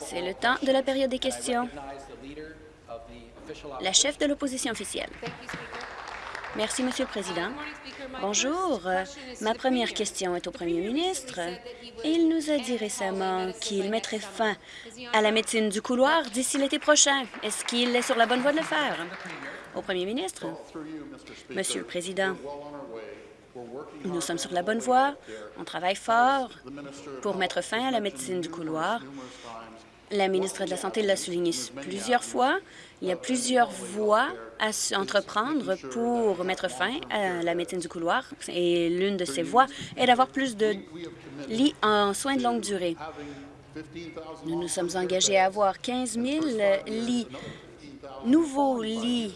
C'est le temps de la période des questions. La chef de l'opposition officielle. Merci, Monsieur le Président. Bonjour. Ma première question est au Premier ministre. Il nous a dit récemment qu'il mettrait fin à la médecine du couloir d'ici l'été prochain. Est-ce qu'il est sur la bonne voie de le faire? Au Premier ministre. Monsieur le Président, nous sommes sur la bonne voie. On travaille fort pour mettre fin à la médecine du couloir. La ministre de la Santé l'a souligné plusieurs fois. Il y a plusieurs voies à entreprendre pour mettre fin à la médecine du couloir. Et l'une de ces voies est d'avoir plus de lits en soins de longue durée. Nous nous sommes engagés à avoir 15 000 lits, nouveaux lits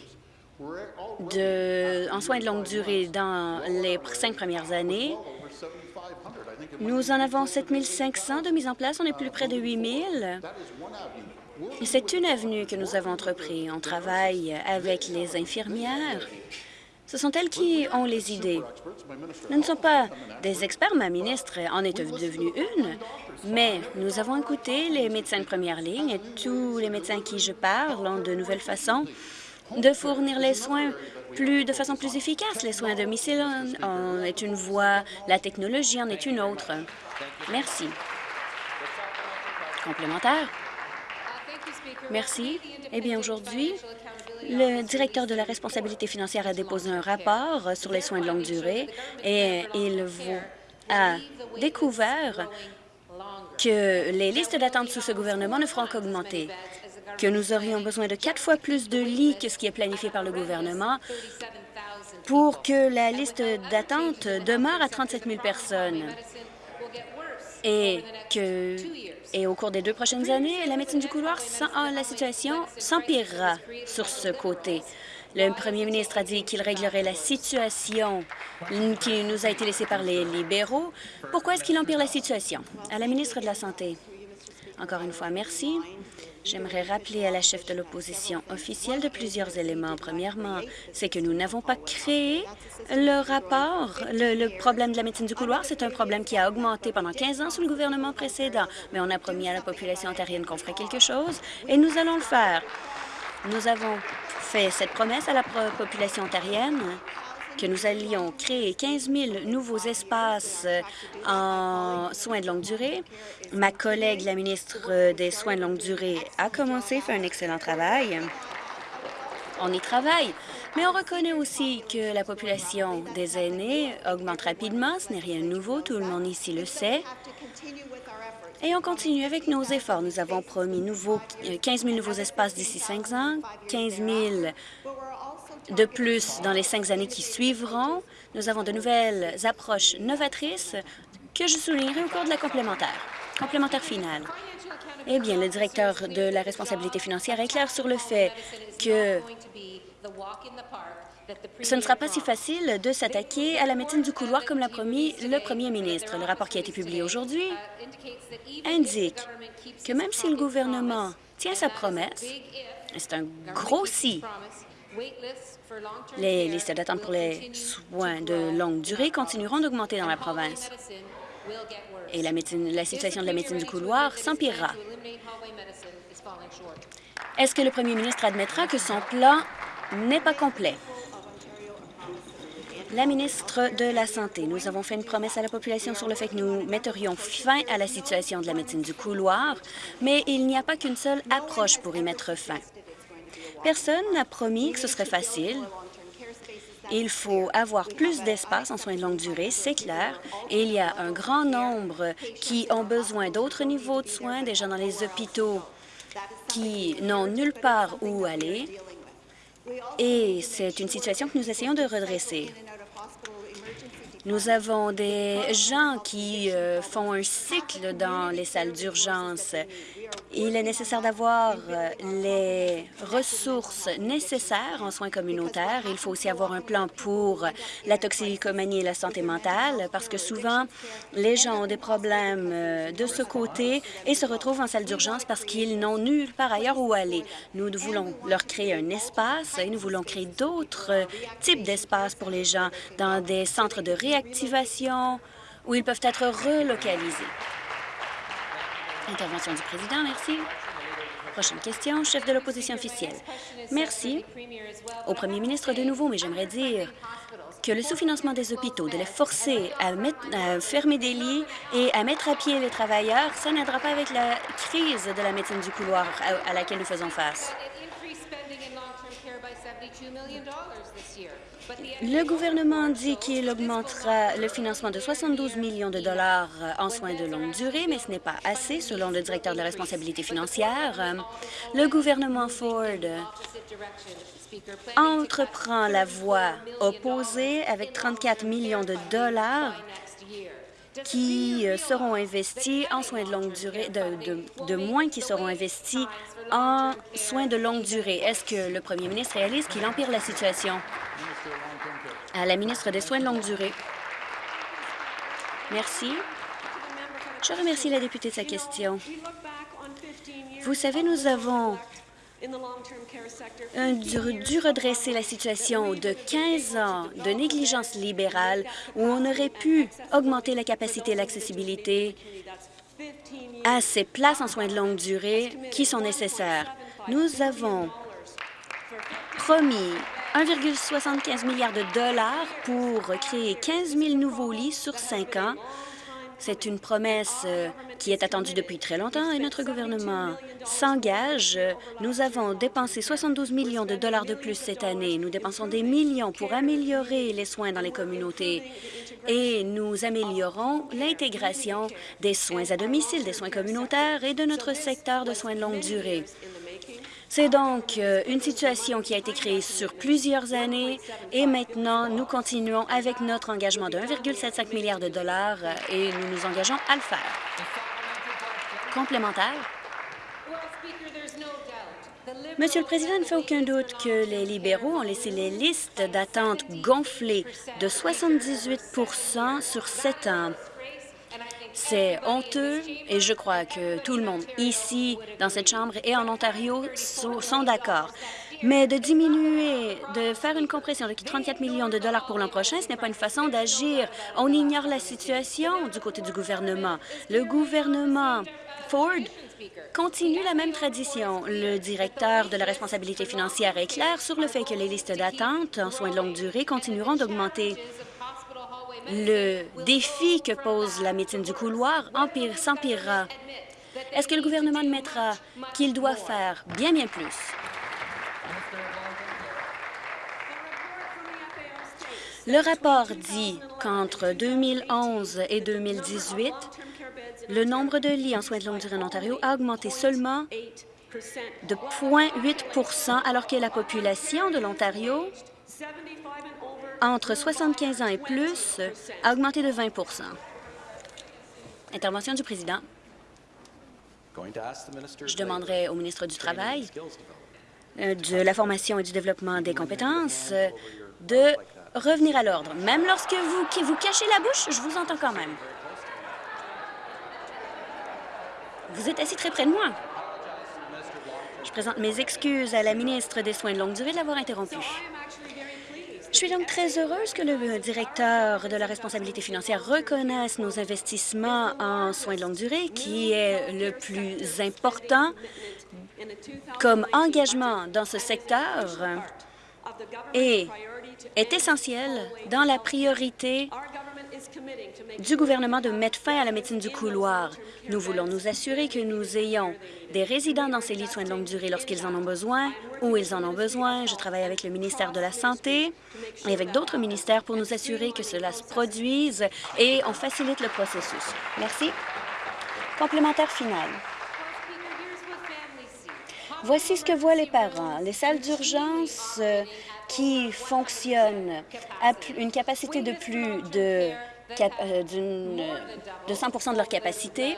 en soins de longue durée dans les cinq premières années. Nous en avons 7 500 de mise en place. On est plus près de 8 000. C'est une avenue que nous avons entrepris. On travaille avec les infirmières. Ce sont elles qui ont les idées. Nous ne sommes pas des experts, ma ministre en est devenue une, mais nous avons écouté les médecins de première ligne et tous les médecins à qui je parle ont de nouvelles façons de fournir les soins plus, de façon plus efficace. Les soins à domicile en est une voie, la technologie en est une autre. Merci. Complémentaire. Merci. Eh bien, aujourd'hui, le directeur de la responsabilité financière a déposé un rapport sur les soins de longue durée et il a découvert que les listes d'attente sous ce gouvernement ne feront qu'augmenter que nous aurions besoin de quatre fois plus de lits que ce qui est planifié par le gouvernement pour que la liste d'attente demeure à 37 000 personnes et au cours des deux prochaines années, la médecine du couloir, ah, la situation s'empirera sur ce côté. Le premier ministre a dit qu'il réglerait la situation qui nous a été laissée par les libéraux. Pourquoi est-ce qu'il empire la situation? À la ministre de la Santé. Encore une fois, merci. J'aimerais rappeler à la chef de l'opposition officielle de plusieurs éléments. Premièrement, c'est que nous n'avons pas créé le rapport. Le, problème de la médecine du couloir, c'est un problème qui a augmenté pendant 15 ans sous le gouvernement précédent. Mais on a promis à la population ontarienne qu'on ferait quelque chose et nous allons le faire. Nous avons fait cette promesse à la population ontarienne que nous allions créer 15 000 nouveaux espaces euh, en soins de longue durée. Ma collègue, la ministre des Soins de longue durée, a commencé, fait un excellent travail. On y travaille, mais on reconnaît aussi que la population des aînés augmente rapidement. Ce n'est rien de nouveau, tout le monde ici le sait. Et on continue avec nos efforts. Nous avons promis nouveaux, 15 000 nouveaux espaces d'ici cinq ans, 15 000 de plus, dans les cinq années qui suivront, nous avons de nouvelles approches novatrices que je soulignerai au cours de la complémentaire. Complémentaire finale. Eh bien, le directeur de la responsabilité financière est clair sur le fait que ce ne sera pas si facile de s'attaquer à la médecine du couloir comme l'a promis le premier ministre. Le rapport qui a été publié aujourd'hui indique que même si le gouvernement tient sa promesse, c'est un gros si, les listes d'attente pour les soins de longue durée continueront d'augmenter dans la province et la, la situation de la médecine du couloir s'empirera. Est-ce que le premier ministre admettra que son plan n'est pas complet? La ministre de la Santé, nous avons fait une promesse à la population sur le fait que nous metterions fin à la situation de la médecine du couloir, mais il n'y a pas qu'une seule approche pour y mettre fin. Personne n'a promis que ce serait facile. Il faut avoir plus d'espace en soins de longue durée, c'est clair, il y a un grand nombre qui ont besoin d'autres niveaux de soins, déjà dans les hôpitaux qui n'ont nulle part où aller, et c'est une situation que nous essayons de redresser. Nous avons des gens qui euh, font un cycle dans les salles d'urgence il est nécessaire d'avoir euh, les ressources nécessaires en soins communautaires. Il faut aussi avoir un plan pour la toxicomanie et la santé mentale, parce que souvent, les gens ont des problèmes euh, de ce côté et se retrouvent en salle d'urgence parce qu'ils n'ont nulle part ailleurs où aller. Nous voulons leur créer un espace et nous voulons créer d'autres euh, types d'espaces pour les gens dans des centres de réactivation où ils peuvent être relocalisés. Intervention du président, merci. Prochaine question, chef de l'opposition officielle. Merci au premier ministre de nouveau, mais j'aimerais dire que le sous-financement des hôpitaux, de les forcer à, fermer des lits et à mettre à pied les travailleurs, ça n'aidera pas avec la crise de la médecine du couloir à laquelle nous faisons face. Le gouvernement dit qu'il augmentera le financement de 72 millions de dollars en soins de longue durée, mais ce n'est pas assez, selon le directeur de la responsabilité financière. Le gouvernement Ford entreprend la voie opposée avec 34 millions de dollars qui seront investis en soins de longue durée, de, de, de moins qui seront investis en soins de longue durée. Est-ce que le premier ministre réalise qu'il empire la situation? À la ministre des Soins de longue durée. Merci. Je remercie la députée de sa question. Vous savez, nous avons dû redresser la situation de 15 ans de négligence libérale où on aurait pu augmenter la capacité et l'accessibilité à ces places en soins de longue durée qui sont nécessaires. Nous avons promis 1,75 milliard de dollars pour créer 15 000 nouveaux lits sur cinq ans. C'est une promesse euh, qui est attendue depuis très longtemps et notre gouvernement s'engage. Nous avons dépensé 72 millions de dollars de plus cette année. Nous dépensons des millions pour améliorer les soins dans les communautés et nous améliorons l'intégration des soins à domicile, des soins communautaires et de notre secteur de soins de longue durée. C'est donc euh, une situation qui a été créée sur plusieurs années et maintenant, nous continuons avec notre engagement de 1,75 milliard de dollars euh, et nous nous engageons à le faire. Complémentaire. Monsieur le Président, il ne fait aucun doute que les libéraux ont laissé les listes d'attente gonfler de 78% sur sept ans. C'est honteux et je crois que tout le monde ici, dans cette Chambre et en Ontario, sont d'accord. Mais de diminuer, de faire une compression de 34 millions de dollars pour l'an prochain, ce n'est pas une façon d'agir. On ignore la situation du côté du gouvernement. Le gouvernement Ford continue la même tradition. Le directeur de la responsabilité financière est clair sur le fait que les listes d'attente en soins de longue durée continueront d'augmenter le défi que pose la médecine du couloir s'empirera. Est-ce que le gouvernement admettra qu'il doit faire bien, bien plus? Le rapport dit qu'entre 2011 et 2018, le nombre de lits en soins de longue durée en Ontario a augmenté seulement de 0,8% alors que la population de l'Ontario entre 75 ans et plus a augmenté de 20% Intervention du président. Je demanderai au ministre du Travail, euh, de la formation et du développement des compétences de revenir à l'ordre. Même lorsque vous, vous cachez la bouche, je vous entends quand même. Vous êtes assis très près de moi. Je présente mes excuses à la ministre des Soins de longue durée de l'avoir interrompu. Je suis donc très heureuse que le directeur de la responsabilité financière reconnaisse nos investissements en soins de longue durée, qui est le plus important comme engagement dans ce secteur et est essentiel dans la priorité du gouvernement de mettre fin à la médecine du couloir. Nous voulons nous assurer que nous ayons des résidents dans ces lits de soins de longue durée lorsqu'ils en ont besoin, où ils en ont besoin. Je travaille avec le ministère de la Santé et avec d'autres ministères pour nous assurer que cela se produise et on facilite le processus. Merci. Complémentaire final. Voici ce que voient les parents. Les salles d'urgence euh, qui fonctionnent à une capacité de plus de, de 100 de leur capacité,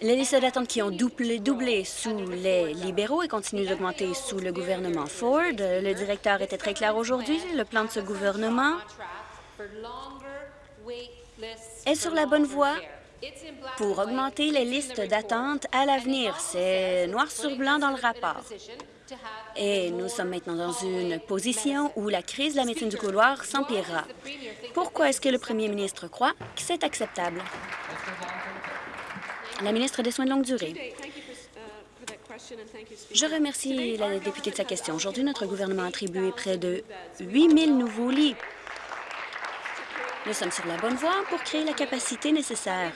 les listes d'attente qui ont doublé, doublé sous les libéraux et continuent d'augmenter sous le gouvernement Ford. Le directeur était très clair aujourd'hui. Le plan de ce gouvernement est sur la bonne voie pour augmenter les listes d'attente à l'avenir. C'est noir sur blanc dans le rapport. Et nous sommes maintenant dans une position où la crise de la médecine du couloir s'empirera. Pourquoi est-ce que le premier ministre croit que c'est acceptable? La ministre des Soins de longue durée. Je remercie la députée de sa question. Aujourd'hui, notre gouvernement a attribué près de 8 000 nouveaux lits. Nous sommes sur la bonne voie pour créer la capacité nécessaire.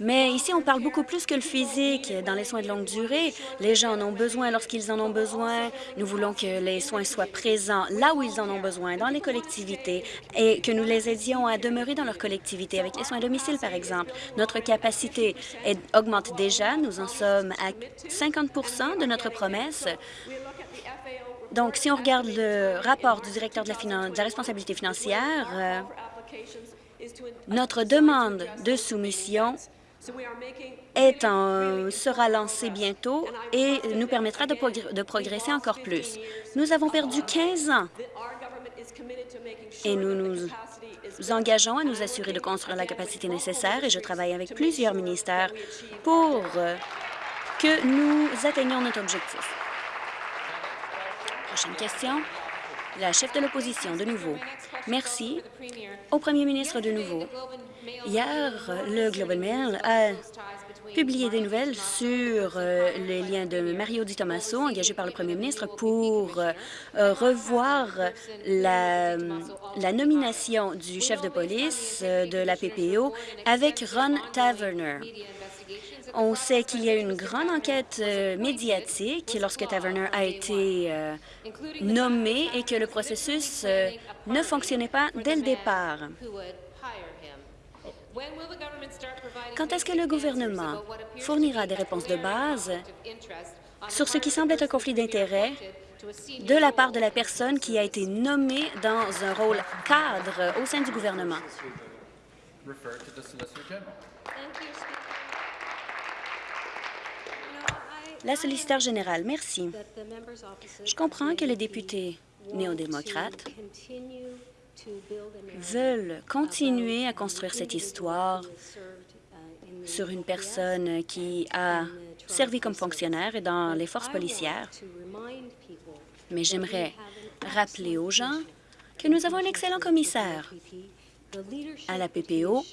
Mais ici, on parle beaucoup plus que le physique. Dans les soins de longue durée, les gens en ont besoin lorsqu'ils en ont besoin. Nous voulons que les soins soient présents là où ils en ont besoin, dans les collectivités, et que nous les aidions à demeurer dans leur collectivité, avec les soins à domicile, par exemple. Notre capacité augmente déjà. Nous en sommes à 50 de notre promesse. Donc, si on regarde le rapport du directeur de la, de la responsabilité financière, euh, notre demande de soumission est en, sera lancé bientôt et nous permettra de, de progresser encore plus. Nous avons perdu 15 ans et nous nous engageons à nous assurer de construire la capacité nécessaire et je travaille avec plusieurs ministères pour euh, que nous atteignions notre objectif. Prochaine question. La chef de l'opposition, de nouveau. Merci. Au premier ministre, de nouveau. Hier, le Global Mail a publié des nouvelles sur euh, les liens de Mario Di Tommaso, engagé par le premier ministre, pour euh, revoir la, nomination du chef de police euh, de la PPO avec Ron Taverner. On sait qu'il y a eu une grande enquête médiatique lorsque Taverner a été nommé et que le processus ne fonctionnait pas dès le départ. Quand est-ce que le gouvernement fournira des réponses de base sur ce qui semble être un conflit d'intérêts de la part de la personne qui a été nommée dans un rôle cadre au sein du gouvernement? La solliciteur générale, merci. Je comprends que les députés néo-démocrates veulent continuer à construire cette histoire sur une personne qui a servi comme fonctionnaire et dans les forces policières. Mais j'aimerais rappeler aux gens que nous avons un excellent commissaire à la PPO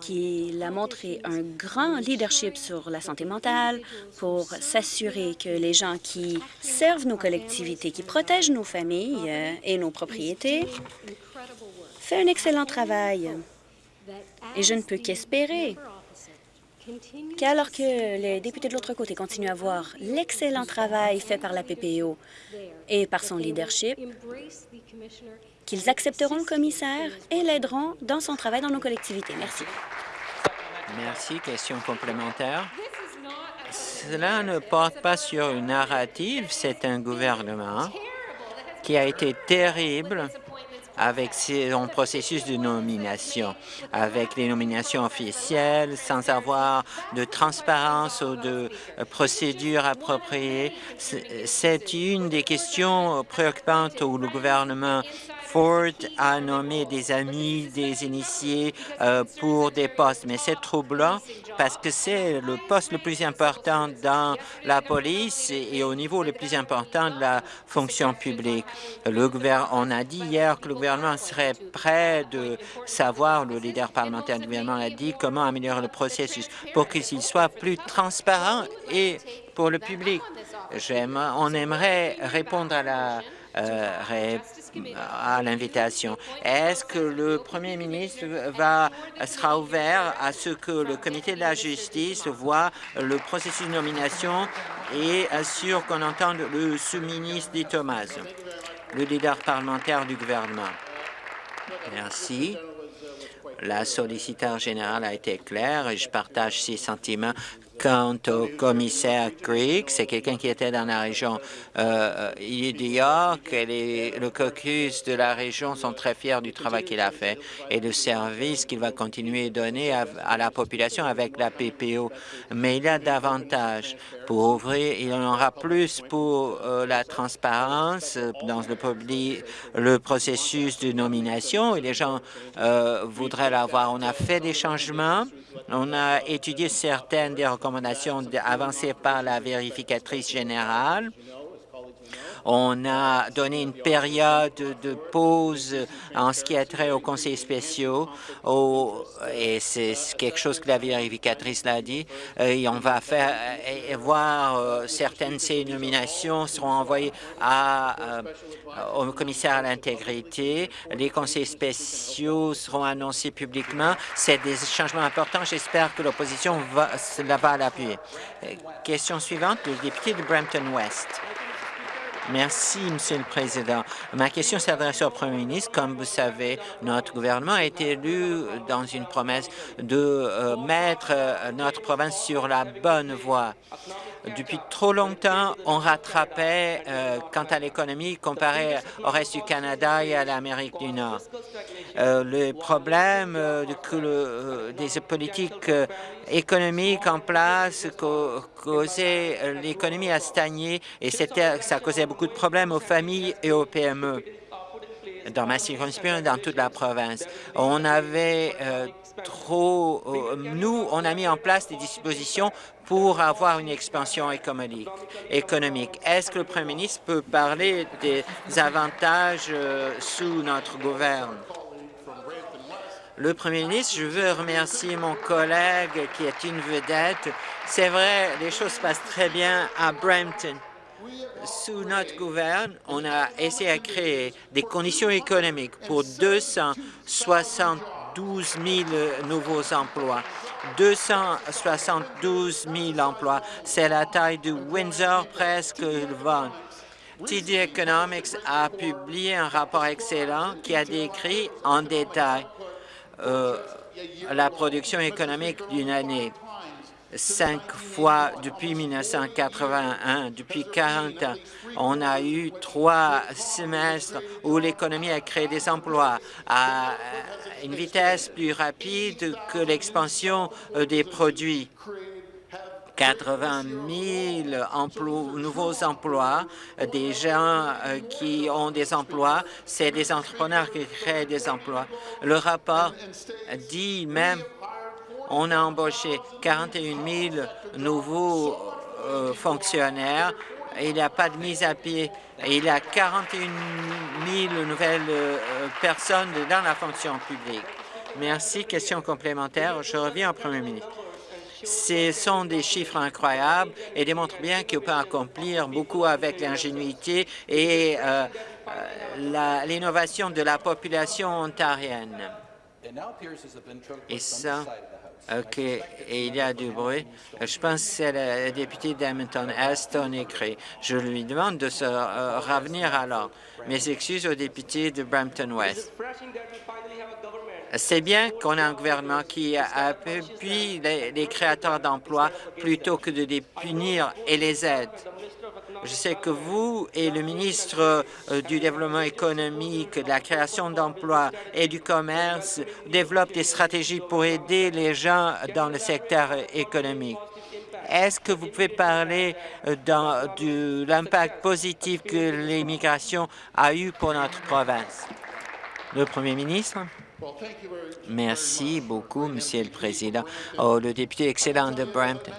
qu'il a montré un grand leadership sur la santé mentale pour s'assurer que les gens qui servent nos collectivités, qui protègent nos familles euh, et nos propriétés, fait un excellent travail. Et je ne peux qu'espérer qu'alors que les députés de l'autre côté continuent à voir l'excellent travail fait par la PPO et par son leadership, qu'ils accepteront le commissaire et l'aideront dans son travail dans nos collectivités. Merci. Merci. Question complémentaire. Cela ne porte pas sur une narrative. C'est un gouvernement qui a été terrible avec son processus de nomination, avec les nominations officielles, sans avoir de transparence ou de procédure appropriée. C'est une des questions préoccupantes où le gouvernement Ford a nommé des amis, des initiés euh, pour des postes, mais c'est troublant parce que c'est le poste le plus important dans la police et au niveau le plus important de la fonction publique. Le on a dit hier que le gouvernement serait prêt de savoir, le leader parlementaire du gouvernement a dit comment améliorer le processus pour qu'il soit plus transparent et pour le public. On aimerait répondre à la à l'invitation. Est-ce que le premier ministre va, sera ouvert à ce que le comité de la justice voit le processus de nomination et assure qu'on entende le sous-ministre dit Thomas, le leader parlementaire du gouvernement? Merci. La solliciteur générale a été claire et je partage ses sentiments Quant au commissaire Creek, c'est quelqu'un qui était dans la région euh, York. Et le caucus de la région sont très fiers du travail qu'il a fait et le service qu'il va continuer à donner à, la population avec la PPO. Mais il y a davantage pour ouvrir. Il en aura plus pour euh, la transparence dans le, le processus de nomination et les gens euh, voudraient l'avoir. On a fait des changements on a étudié certaines des recommandations avancées par la vérificatrice générale. On a donné une période de pause en ce qui a trait aux conseils spéciaux, et c'est quelque chose que la vérificatrice l'a dit, et on va faire et voir euh, certaines de ces nominations seront envoyées euh, au commissaire à l'intégrité. Les conseils spéciaux seront annoncés publiquement. C'est des changements importants. J'espère que l'opposition va, va l'appuyer. Question suivante, le député de Brampton-West. Merci, Monsieur le Président. Ma question s'adresse au Premier ministre. Comme vous savez, notre gouvernement a été élu dans une promesse de euh, mettre euh, notre province sur la bonne voie. Depuis trop longtemps, on rattrapait euh, quant à l'économie comparé au reste du Canada et à l'Amérique du Nord. Euh, le problème euh, que des politiques économiques en place causaient l'économie à stagner et ça causait beaucoup de problèmes aux familles et aux PME dans ma circonscription dans toute la province. On avait trop... nous, on a mis en place des dispositions pour avoir une expansion économique. Est-ce que le Premier ministre peut parler des avantages euh, sous notre gouvernement? Le Premier ministre, je veux remercier mon collègue qui est une vedette. C'est vrai, les choses se passent très bien à Brampton. Sous notre gouvernement, on a essayé de créer des conditions économiques pour 272 000 nouveaux emplois. 272 000 emplois. C'est la taille de Windsor, presque le vent. TD Economics a publié un rapport excellent qui a décrit en détail euh, la production économique d'une année cinq fois depuis 1981, depuis 40 ans. On a eu trois semestres où l'économie a créé des emplois à une vitesse plus rapide que l'expansion euh, des produits. 80 000 emplois, nouveaux emplois, des gens euh, qui ont des emplois, c'est des entrepreneurs qui créent des emplois. Le rapport dit même on a embauché 41 000 nouveaux euh, fonctionnaires. Il n'y a pas de mise à pied. il y a 41 000 nouvelles euh, personnes dans la fonction publique. Merci. Question complémentaire. Je reviens au Premier ministre. Ce sont des chiffres incroyables et démontrent bien qu'on peut accomplir beaucoup avec l'ingénuité et euh, l'innovation de la population ontarienne. Et ça, OK. Et il y a du bruit. Je pense que c'est le député d'Hamilton, Aston écrit. Je lui demande de se euh, revenir alors. Mes excuses au député de Brampton-West. C'est bien qu'on ait un gouvernement qui appuie les, les créateurs d'emplois plutôt que de les punir et les aide. Je sais que vous et le ministre euh, du Développement économique, de la création d'emplois et du commerce développent des stratégies pour aider les gens dans le secteur économique. Est-ce que vous pouvez parler euh, de l'impact positif que l'immigration a eu pour notre province? Le Premier ministre. Merci beaucoup, Monsieur le Président. Oh, le député excellent de Brampton.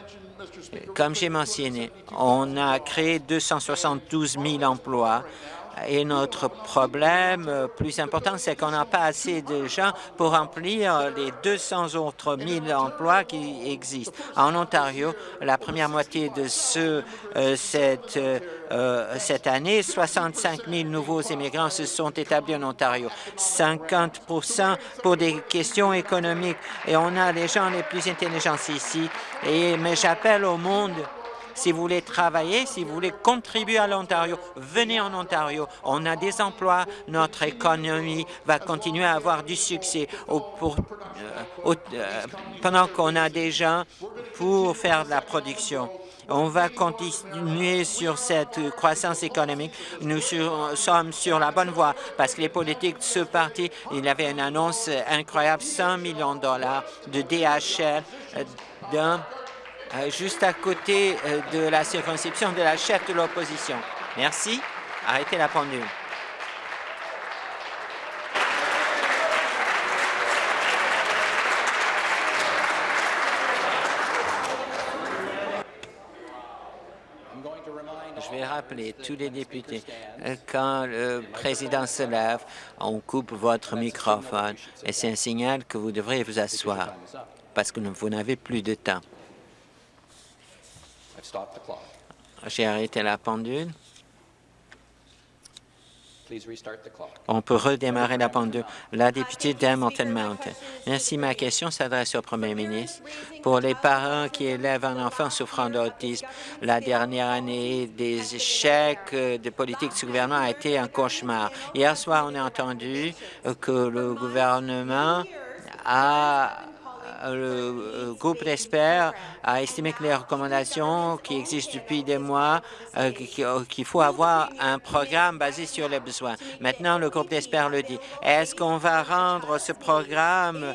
Comme j'ai mentionné, on a créé 272 000 emplois et notre problème euh, plus important, c'est qu'on n'a pas assez de gens pour remplir les 200 autres 1000 emplois qui existent. En Ontario, la première moitié de ce, euh, cette, euh, cette année, 65 000 nouveaux immigrants se sont établis en Ontario, 50 pour des questions économiques. Et on a les gens les plus intelligents ici. Et, mais j'appelle au monde si vous voulez travailler, si vous voulez contribuer à l'Ontario, venez en Ontario. On a des emplois, notre économie va continuer à avoir du succès euh, euh, pendant qu'on a des gens pour faire de la production. On va continuer sur cette croissance économique. Nous sommes sur la bonne voie parce que les politiques de ce parti, il avait une annonce incroyable, 100 millions de dollars de DHL euh, euh, juste à côté euh, de la circonscription de la chef de l'opposition. Merci. Arrêtez la pendule. Je vais rappeler tous les députés, euh, quand le président se lève, on coupe votre microphone et c'est un signal que vous devriez vous asseoir parce que vous n'avez plus de temps. J'ai arrêté la pendule. On peut redémarrer la pendule. La députée d'Hamilton Mountain. Merci. Ma question s'adresse au premier ministre. Pour les parents qui élèvent un enfant souffrant d'autisme, la dernière année des échecs de politique du gouvernement a été un cauchemar. Hier soir, on a entendu que le gouvernement a le euh, groupe d'experts a estimé que les recommandations qui existent depuis des mois, euh, euh, qu'il faut avoir un programme basé sur les besoins. Maintenant, le groupe d'experts le dit. Est-ce qu'on va rendre ce programme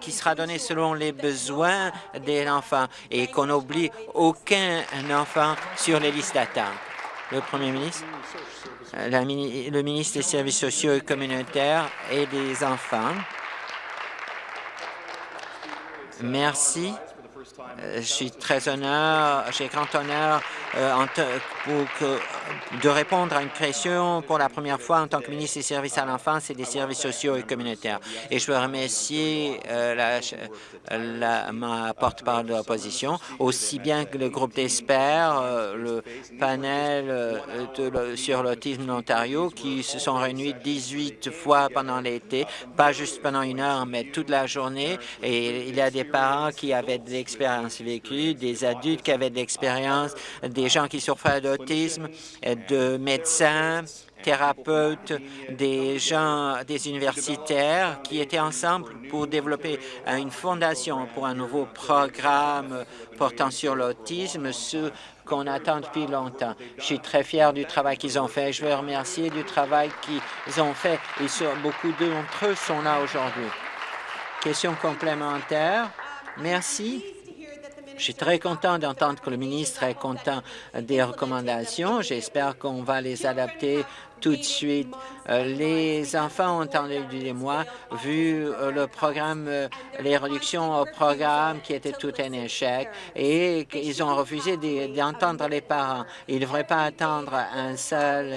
qui sera donné selon les besoins des enfants et qu'on n'oublie aucun enfant sur les listes d'attente? Le premier ministre, le ministre des Services sociaux et communautaires et des enfants. Merci. Euh, je suis très honneur, j'ai grand honneur euh, de répondre à une question pour la première fois en tant que ministre des Services à l'enfance et des services sociaux et communautaires. Et je veux remercier euh, la, ma porte-parole de l'opposition, aussi bien que le groupe d'experts, le panel sur l'autisme de l'Ontario, qui se sont réunis 18 fois pendant l'été, pas juste pendant une heure, mais toute la journée. Et il y a des parents qui avaient de l'expérience des adultes qui avaient de l'expérience, des gens qui souffraient d'autisme, de médecins, thérapeutes, des gens, des universitaires qui étaient ensemble pour développer une fondation pour un nouveau programme portant sur l'autisme, ce qu'on attend depuis longtemps. Je suis très fier du travail qu'ils ont fait. Je veux remercier du travail qu'ils ont fait et beaucoup d'entre eux sont là aujourd'hui. Question complémentaire? Merci. Je suis très content d'entendre que le ministre est content des recommandations. J'espère qu'on va les adapter tout de suite. Euh, les enfants ont entendu des mois, vu euh, le programme, euh, les réductions au programme qui étaient tout un échec et qu'ils ont refusé d'entendre les parents. Ils ne devraient pas attendre un seul,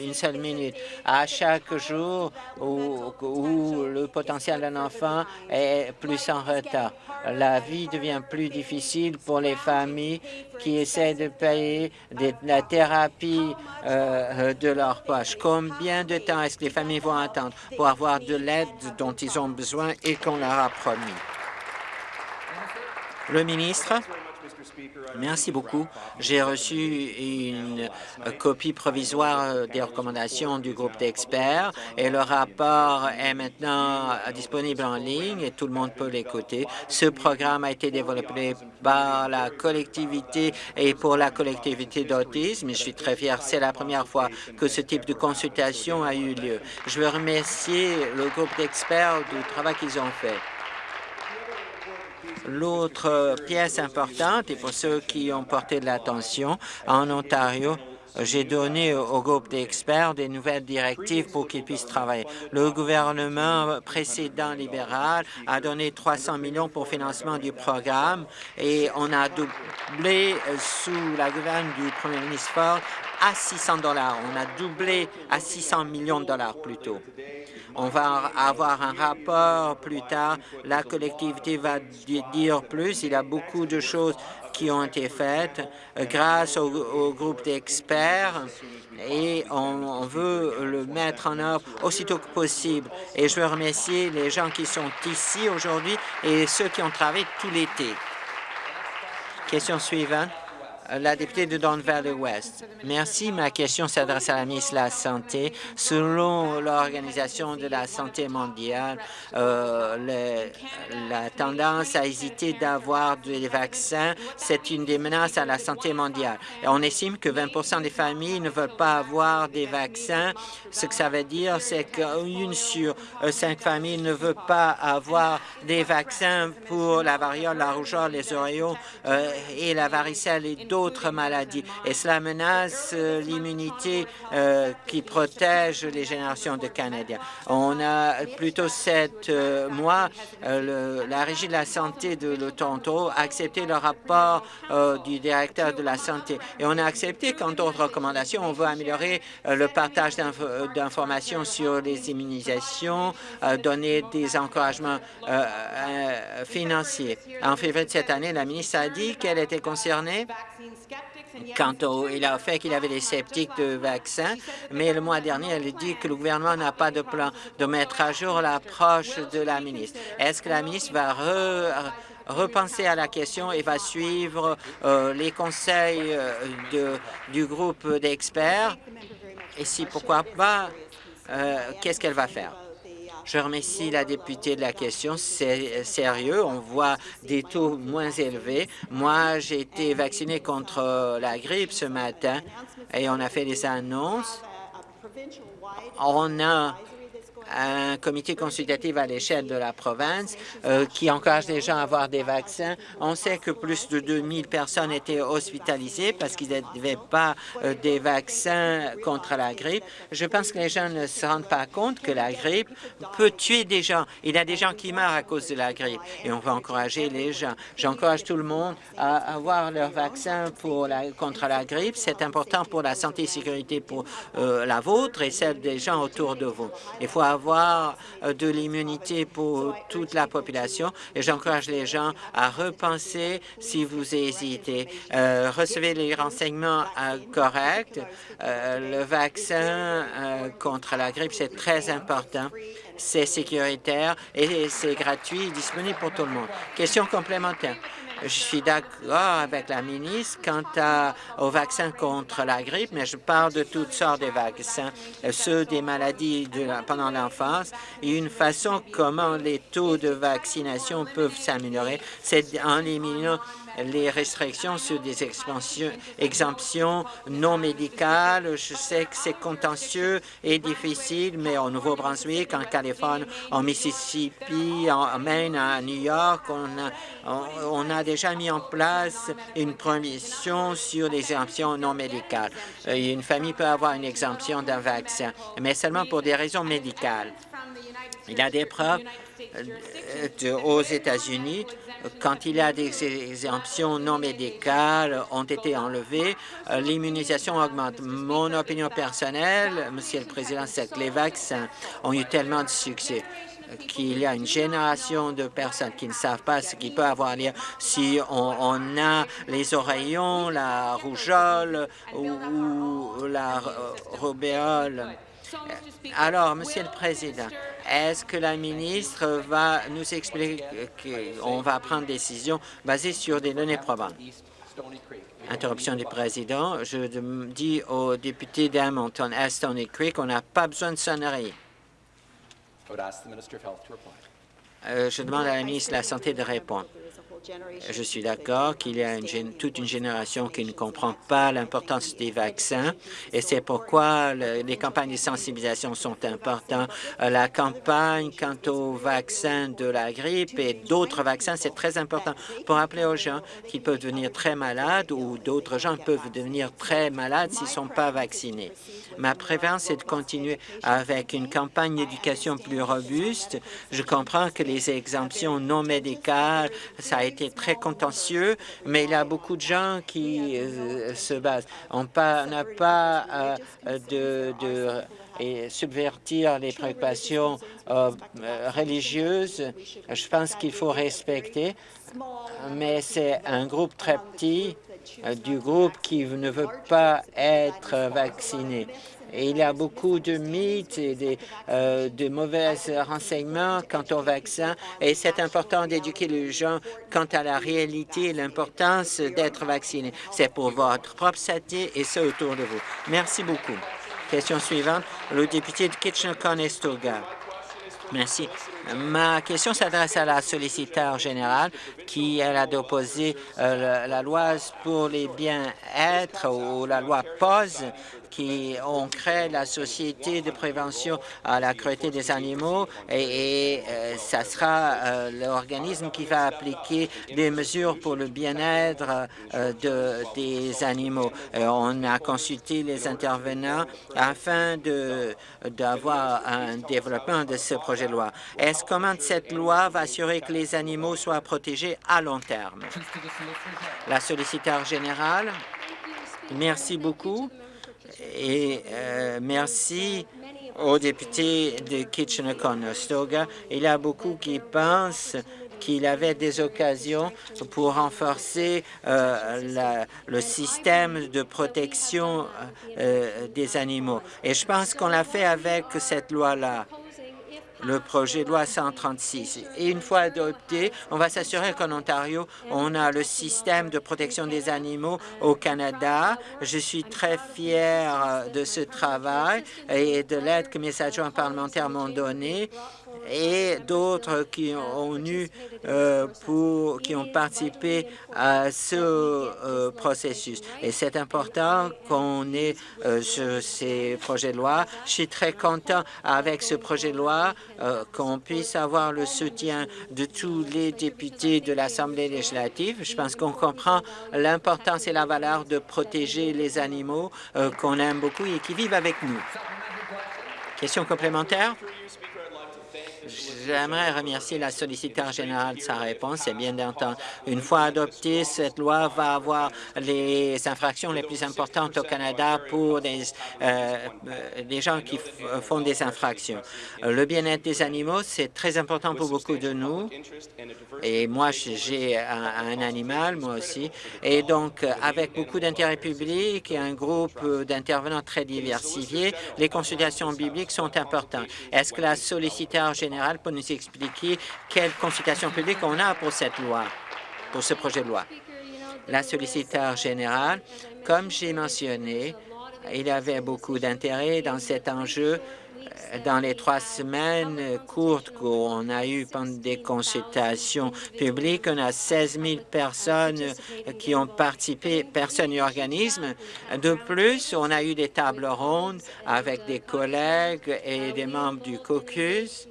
une seule minute. À chaque jour où, où le potentiel d'un enfant est plus en retard, la vie devient plus difficile pour les familles qui essaient de payer la thérapie de leur poche. Combien de temps est-ce que les familles vont attendre pour avoir de l'aide dont ils ont besoin et qu'on leur a promis? Le ministre? Merci beaucoup. J'ai reçu une copie provisoire des recommandations du groupe d'experts et le rapport est maintenant disponible en ligne et tout le monde peut l'écouter. Ce programme a été développé par la collectivité et pour la collectivité d'autisme. Je suis très fier. C'est la première fois que ce type de consultation a eu lieu. Je veux remercier le groupe d'experts du travail qu'ils ont fait. L'autre pièce importante, et pour ceux qui ont porté de l'attention, en Ontario, j'ai donné au groupe d'experts des nouvelles directives pour qu'ils puissent travailler. Le gouvernement précédent libéral a donné 300 millions pour financement du programme et on a doublé sous la gouverne du premier ministre Ford à 600 dollars. On a doublé à 600 millions de dollars plutôt. On va avoir un rapport plus tard. La collectivité va dire plus. Il y a beaucoup de choses qui ont été faites euh, grâce au, groupe d'experts et on, veut le mettre en œuvre aussitôt que possible. Et je veux remercier les gens qui sont ici aujourd'hui et ceux qui ont travaillé tout l'été. Question suivante. Euh, la députée de Don Valley West. Merci. Ma question s'adresse à la ministre de la Santé. Selon l'Organisation de la santé mondiale, euh, la tendance à hésiter d'avoir des vaccins, c'est une des menaces à la santé mondiale. Et on estime que 20% des familles ne veulent pas avoir des vaccins. Ce que ça veut dire, c'est qu'une sur euh, cinq familles ne veut pas avoir des vaccins pour la variole, la rougeole, les oreillons et la varicelle et d'autres maladies. Et cela menace euh, l'immunité euh, qui protège les générations de Canadiens. On a plutôt sept mois, la Régie de la santé de Toronto a accepté le rapport du directeur de la santé. Et on a accepté qu'en d'autres recommandations, on veut améliorer le partage d'informations sur les immunisations, donner des encouragements financiers. En février de cette année, la ministre a dit qu'elle était concernée quant au il a fait qu'il avait des sceptiques de vaccins, mais le mois dernier, elle dit que le gouvernement n'a pas de plan de mettre à jour l'approche de la ministre. Est-ce que la ministre va repenser à la question et va suivre euh, les conseils euh, du groupe d'experts? Et si pourquoi pas, euh, qu'est-ce qu'elle va faire? Je remercie la députée de la question. C'est sérieux? On voit des taux moins élevés. Moi, j'ai été vacciné contre la grippe ce matin et on a fait des annonces. On a un comité consultatif à l'échelle de la province euh, qui encourage les gens à avoir des vaccins. On sait que plus de 2000 personnes étaient hospitalisées parce qu'ils n'avaient pas euh, des vaccins contre la grippe. Je pense que les gens ne se rendent pas compte que la grippe peut tuer des gens. Il y a des gens qui meurent à cause de la grippe et on va encourager les gens. J'encourage tout le monde à avoir leur vaccin contre la grippe. C'est important pour la santé et sécurité pour euh, la vôtre et celle des gens autour de vous. Il faut euh, de l'immunité pour toute la population et j'encourage les gens à repenser si vous hésitez. Euh, recevez les renseignements euh, corrects. le vaccin contre la grippe, c'est très important c'est sécuritaire et c'est gratuit et disponible pour tout le monde. Question complémentaire. Je suis d'accord avec la ministre quant à, aux vaccins contre la grippe, mais je parle de toutes sortes de vaccins, ceux des maladies de pendant l'enfance et une façon comment les taux de vaccination peuvent s'améliorer, c'est en éliminant les restrictions sur des exemptions non médicales. Je sais que c'est contentieux et difficile, mais au Nouveau-Brunswick, en Californie, en Mississippi, en Maine, à New York, on a, on a déjà mis en place une prohibition sur les exemptions non médicales. Une famille peut avoir une exemption d'un vaccin, mais seulement pour des raisons médicales. Il y a des preuves aux États-Unis quand il y a des exemptions non médicales ont été enlevées, euh, l'immunisation augmente. Mon opinion personnelle, Monsieur le Président, c'est que les vaccins ont eu tellement de succès qu'il y a une génération de personnes qui ne savent pas ce qui peut avoir lieu si on, a les oreillons, la rougeole ou, la rubéole. Alors, Monsieur le Président, est-ce que la ministre va nous expliquer qu'on va prendre des décisions basées sur des données probantes? Interruption du président. Je dis aux députés d'Hamilton à Stony Creek qu'on n'a pas besoin de sonnerie. Euh, je demande à la ministre de la Santé de répondre. Je suis d'accord qu'il y a toute une génération qui ne comprend pas l'importance des vaccins et c'est pourquoi les campagnes de sensibilisation sont importantes. Euh, la campagne quant aux vaccins de la grippe et d'autres vaccins, c'est très important pour rappeler aux gens qu'ils peuvent devenir très malades ou d'autres gens peuvent devenir très malades s'ils ne sont pas vaccinés. Ma préférence est de continuer avec une campagne d'éducation plus robuste. Je comprends que les exemptions non médicales, ça a été été très contentieux, mais il y a beaucoup de gens qui euh, se basent. On n'a pas euh, de, de subvertir les préoccupations euh, religieuses. Je pense qu'il faut respecter, mais c'est un groupe très petit du groupe qui ne veut pas être vacciné. Il y a beaucoup de mythes et euh, de mauvais renseignements quant au vaccin et c'est important d'éduquer les gens quant à la réalité et l'importance d'être vacciné. C'est pour votre propre santé et ce autour de vous. Merci beaucoup. Question suivante, le député de Kitchener-Conestoga. Merci. Ma question s'adresse à la solliciteur générale qui a déposé euh, la loi pour les bien-être ou la loi POS qui ont créé la Société de prévention à la cruauté des animaux et, euh, ça sera euh, l'organisme qui va appliquer des mesures pour le bien-être euh, de, des animaux. on a consulté les intervenants afin d'avoir un développement de ce projet de loi. Est-ce comment cette loi va assurer que les animaux soient protégés à long terme? La solliciteur générale, merci beaucoup et euh, merci au député de Kitchener-Conestoga. Il y a beaucoup qui pensent qu'il avait des occasions pour renforcer euh, le système de protection euh, des animaux. Et je pense qu'on l'a fait avec cette loi-là le projet de loi 136. Et une fois adopté, on va s'assurer qu'en Ontario, on a le système de protection des animaux au Canada. Je suis très fier de ce travail et de l'aide que mes adjoints parlementaires m'ont donnée et d'autres qui ont eu euh, pour qui ont participé à ce euh, processus. Et c'est important qu'on ait euh, ces projets de loi. Je suis très content avec ce projet de loi qu'on puisse avoir le soutien de tous les députés de l'Assemblée législative. Je pense qu'on comprend l'importance et la valeur de protéger les animaux qu'on aime beaucoup et qui vivent avec nous. Question complémentaire? J'aimerais remercier la solliciteur générale de sa réponse. C'est bien d'entendre. Une fois adoptée, cette loi va avoir les infractions les plus importantes au Canada pour des, euh, des gens qui font des infractions. Le bien-être des animaux, c'est très important pour beaucoup de nous. Et moi, j'ai un, animal, moi aussi. Et donc, avec beaucoup d'intérêt public et un groupe d'intervenants très diversifiés, les consultations bibliques sont importantes. Est-ce que la solliciteur générale peut nous expliquer quelle consultation publique on a pour cette loi, pour ce projet de loi? La solliciteur générale, comme j'ai mentionné, il y avait beaucoup d'intérêt dans cet enjeu dans les trois semaines courtes qu'on a eues pendant des consultations publiques, on a 16 000 personnes qui ont participé, personnes et organismes. De plus, on a eu des tables rondes avec des collègues et des membres du caucus.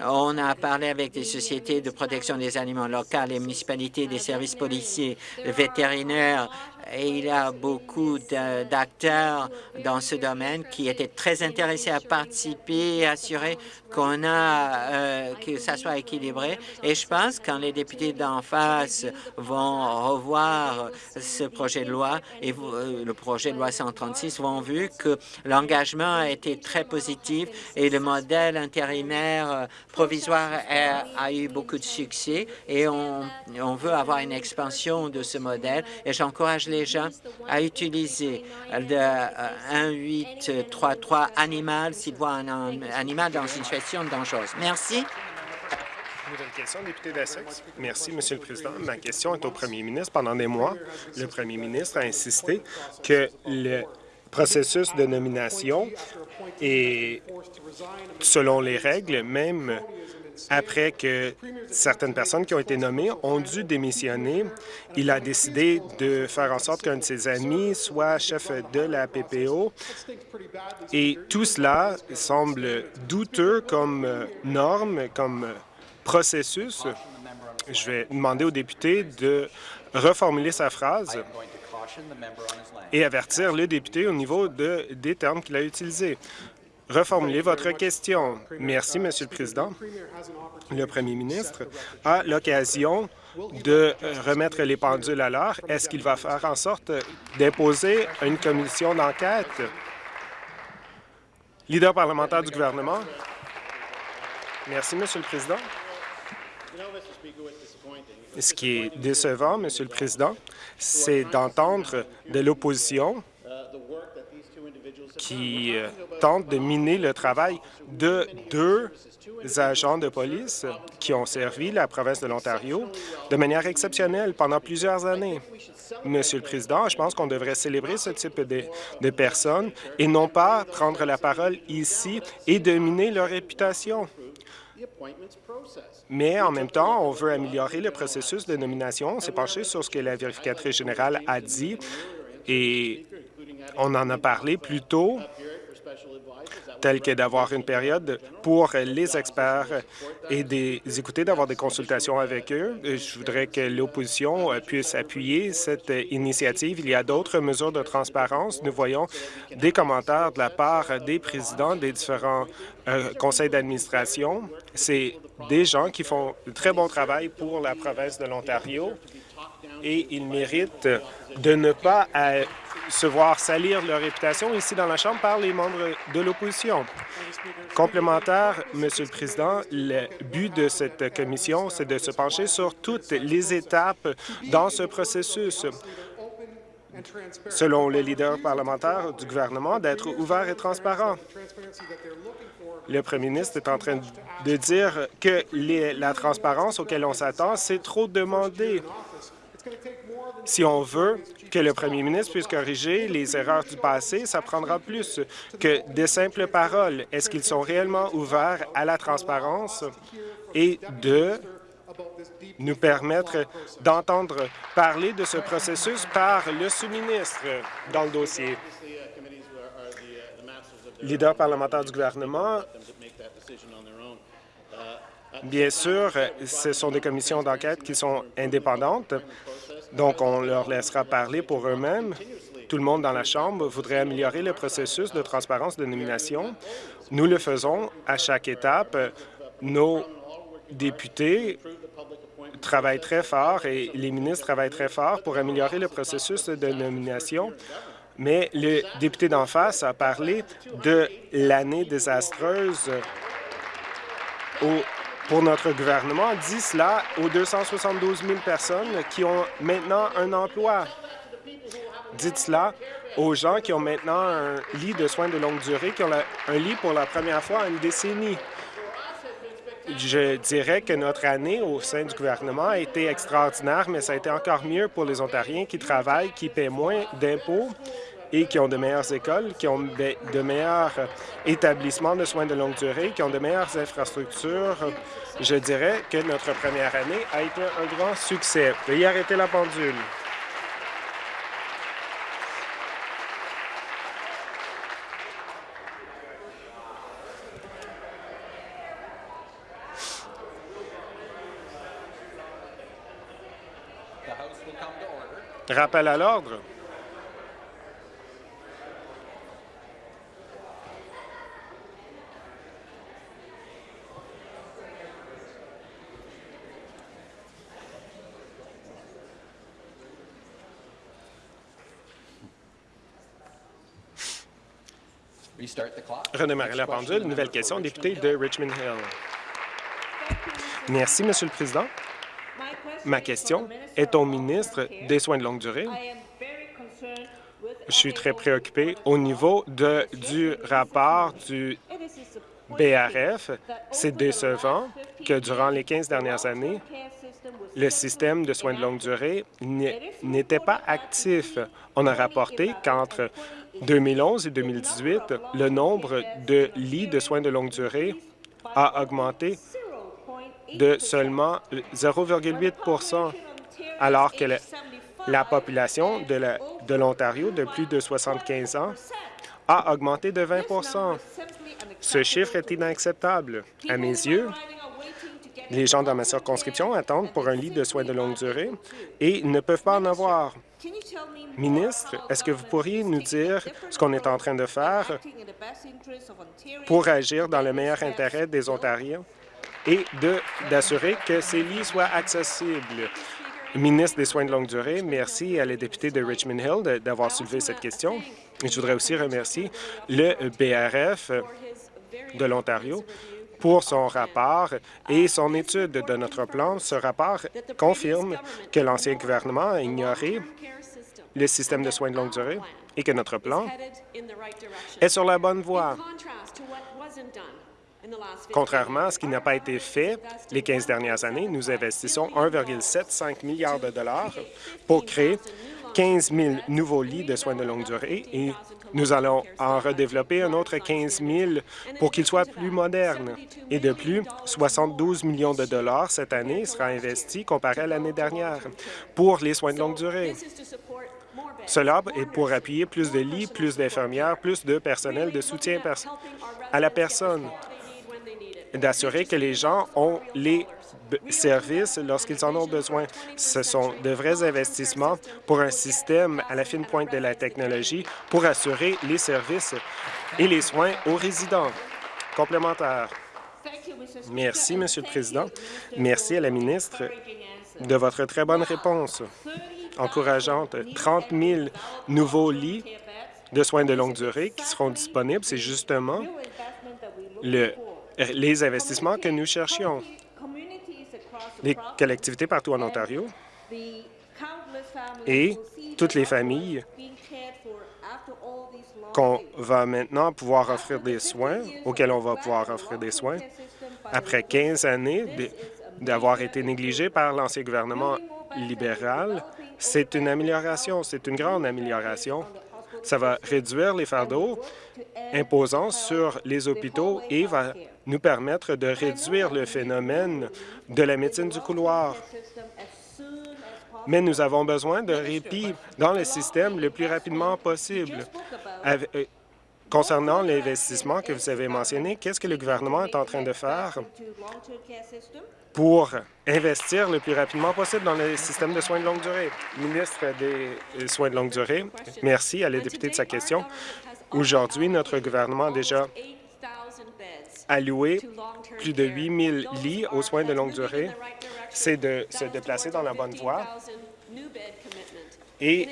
On a parlé avec des sociétés de protection des animaux locales, les municipalités, des services policiers, vétérinaires, et il y a beaucoup d'acteurs dans ce domaine qui étaient très intéressés à participer et assurer qu'on a euh, que ça soit équilibré. Et je pense que quand les députés d'en face vont revoir ce projet de loi et euh, le projet de loi 136 vont vu que l'engagement a été très positif et le modèle intérimaire euh, provisoire a, eu beaucoup de succès et on, on veut avoir une expansion de ce modèle et j'encourage gens à utiliser le 1833 animal s'ils voient un animal dans une situation Merci. Nouvelle question, député d'Essex. Merci, Monsieur le Président. Ma question est au premier ministre. Pendant des mois, le premier ministre a insisté que le processus de nomination est selon les règles, même après que certaines personnes qui ont été nommées ont dû démissionner. Il a décidé de faire en sorte qu'un de ses amis soit chef de la PPO. Et tout cela semble douteux comme norme, comme processus. Je vais demander au député de reformuler sa phrase et avertir le député au niveau de, des termes qu'il a utilisés reformuler votre question. Merci, Monsieur le Président. Le premier ministre a l'occasion de remettre les pendules à l'heure. Est-ce qu'il va faire en sorte d'imposer une commission d'enquête? Leader parlementaire du gouvernement. Merci, Monsieur le Président. Ce qui est décevant, Monsieur le Président, c'est d'entendre de l'opposition qui euh, tente de miner le travail de deux agents de police qui ont servi la province de l'Ontario de manière exceptionnelle pendant plusieurs années. Monsieur le Président, je pense qu'on devrait célébrer ce type de, de, personnes et non pas prendre la parole ici et dominer leur réputation. Mais en même temps, on veut améliorer le processus de nomination. On s'est penché sur ce que la vérificatrice générale a dit et on en a parlé plus tôt telle que d'avoir une période pour les experts et des écouter, d'avoir des consultations avec eux. Je voudrais que l'opposition puisse appuyer cette initiative. Il y a d'autres mesures de transparence. Nous voyons des commentaires de la part des présidents des différents euh, conseils d'administration. C'est des gens qui font un très bon travail pour la province de l'Ontario et ils méritent de ne pas se voir salir leur réputation ici dans la Chambre par les membres de l'opposition. Complémentaire, Monsieur le Président, le but de cette commission, c'est de se pencher sur toutes les étapes dans ce processus selon le leader parlementaire du gouvernement, d'être ouvert et transparent. Le premier ministre est en train de dire que la transparence auquel on s'attend, c'est trop demandé. Si on veut que le premier ministre puisse corriger les erreurs du passé, ça prendra plus que des simples paroles. Est-ce qu'ils sont réellement ouverts à la transparence et de nous permettre d'entendre parler de ce processus par le sous-ministre dans le dossier? Leader parlementaire du gouvernement, bien sûr, ce sont des commissions d'enquête qui sont indépendantes, donc, on leur laissera parler pour eux-mêmes. Tout le monde dans la Chambre voudrait améliorer le processus de transparence de nomination. Nous le faisons à chaque étape. Nos députés travaillent très fort et les ministres travaillent très fort pour améliorer le processus de nomination. Mais le député d'en face a parlé de l'année désastreuse au pour notre gouvernement dit cela aux 272 000 personnes qui ont maintenant un emploi. Dites cela aux gens qui ont maintenant un lit de soins de longue durée, qui ont un lit pour la première fois en une décennie. Je dirais que notre année au sein du gouvernement a été extraordinaire, mais ça a été encore mieux pour les Ontariens qui travaillent, qui paient moins d'impôts et qui ont de meilleures écoles, qui ont de meilleurs établissements de soins de longue durée, qui ont de meilleures infrastructures. Je dirais que notre première année a été un grand succès. Veuillez arrêter la pendule. Rappel à l'ordre. Redémarrer la pendule. Nouvelle question, député de Richmond Hill. Merci, Monsieur le Président. Ma question est au ministre des Soins de longue durée. Je suis très préoccupé au niveau de, du rapport du BRF. C'est décevant que durant les 15 dernières années, le système de soins de longue durée n'était pas actif. On a rapporté qu'entre 2011 et 2018, le nombre de lits de soins de longue durée a augmenté de seulement 0,8% alors que la, population de l'Ontario de, plus de 75 ans a augmenté de 20% Ce chiffre est inacceptable. À mes yeux, les gens dans ma circonscription attendent pour un lit de soins de longue durée et ne peuvent pas en avoir. Ministre, est-ce que vous pourriez nous dire ce qu'on est en train de faire pour agir dans le meilleur intérêt des Ontariens et d'assurer que ces lits soient accessibles? Ministre des Soins de longue durée, merci à la députée de Richmond Hill d'avoir soulevé cette question. Je voudrais aussi remercier le BRF de l'Ontario pour son rapport et son étude de notre plan. Ce rapport confirme que l'ancien gouvernement a ignoré le système de soins de longue durée et que notre plan est sur la bonne voie. Contrairement à ce qui n'a pas été fait les 15 dernières années, nous investissons 1,75 milliard de dollars pour créer 15 000 nouveaux lits de soins de longue durée et Nous allons en redévelopper un autre 15 000 pour qu'il soit plus moderne. Et de plus, 72 millions de dollars cette année sera investi comparé à l'année dernière pour les soins de longue durée. Cela est pour appuyer plus de lits, plus d'infirmières, plus de personnel de soutien à la personne, d'assurer que les gens ont les services lorsqu'ils en ont besoin. Ce sont de vrais investissements pour un système à la fine pointe de la technologie pour assurer les services et les soins aux résidents. Complémentaire. Merci, Monsieur le Président. Merci à la ministre de votre très bonne réponse encourageante. 30 000 nouveaux lits de soins de longue durée qui seront disponibles. C'est justement le, les investissements que nous cherchions. Les collectivités partout en Ontario et toutes les familles qu'on va maintenant pouvoir offrir des soins, auxquels on va pouvoir offrir des soins, après 15 années d'avoir été négligés par l'ancien gouvernement libéral, c'est une amélioration, c'est une grande amélioration. Ça va réduire les fardeaux imposants sur les hôpitaux et va nous permettre de réduire le phénomène de la médecine du couloir. Mais nous avons besoin de répit dans le système le plus rapidement possible. Euh, concernant l'investissement que vous avez mentionné, qu'est-ce que le gouvernement est en train de faire pour investir le plus rapidement possible dans le système de soins de longue durée? Ministre des Soins de longue durée, merci à la députée de sa question. Aujourd'hui, notre gouvernement a déjà alloué plus de 8 000 lits aux soins de longue durée. C'est de se déplacer dans la bonne voie. et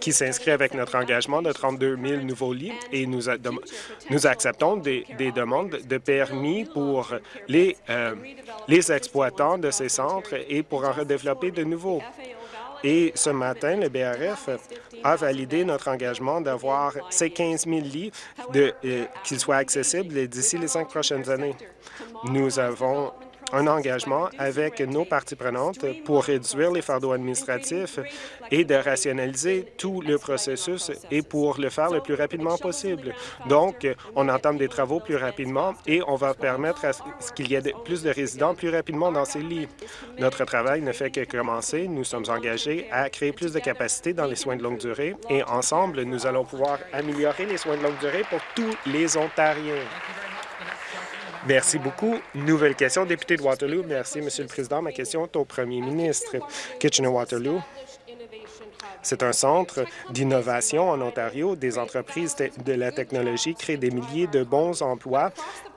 qui s'inscrit avec notre engagement de 32 000 nouveaux lits et nous, nous acceptons des, demandes de permis pour les, euh, les exploitants de ces centres et pour en redévelopper de nouveaux. Et ce matin, le BRF a validé notre engagement d'avoir ces 15 000 lits, euh, qu'ils soient accessibles d'ici les cinq prochaines années. Nous avons un engagement avec nos parties prenantes pour réduire les fardeaux administratifs et de rationaliser tout le processus et pour le faire le plus rapidement possible. Donc, on entame des travaux plus rapidement et on va permettre à ce qu'il y ait plus de résidents plus rapidement dans ces lits. Notre travail ne fait que commencer. Nous sommes engagés à créer plus de capacités dans les soins de longue durée et ensemble, nous allons pouvoir améliorer les soins de longue durée pour tous les Ontariens. Merci beaucoup. Nouvelle question, député de Waterloo. Merci, Monsieur le Président. Ma question est au premier ministre. Kitchener-Waterloo, c'est un centre d'innovation en Ontario. Des entreprises de la technologie créent des milliers de bons emplois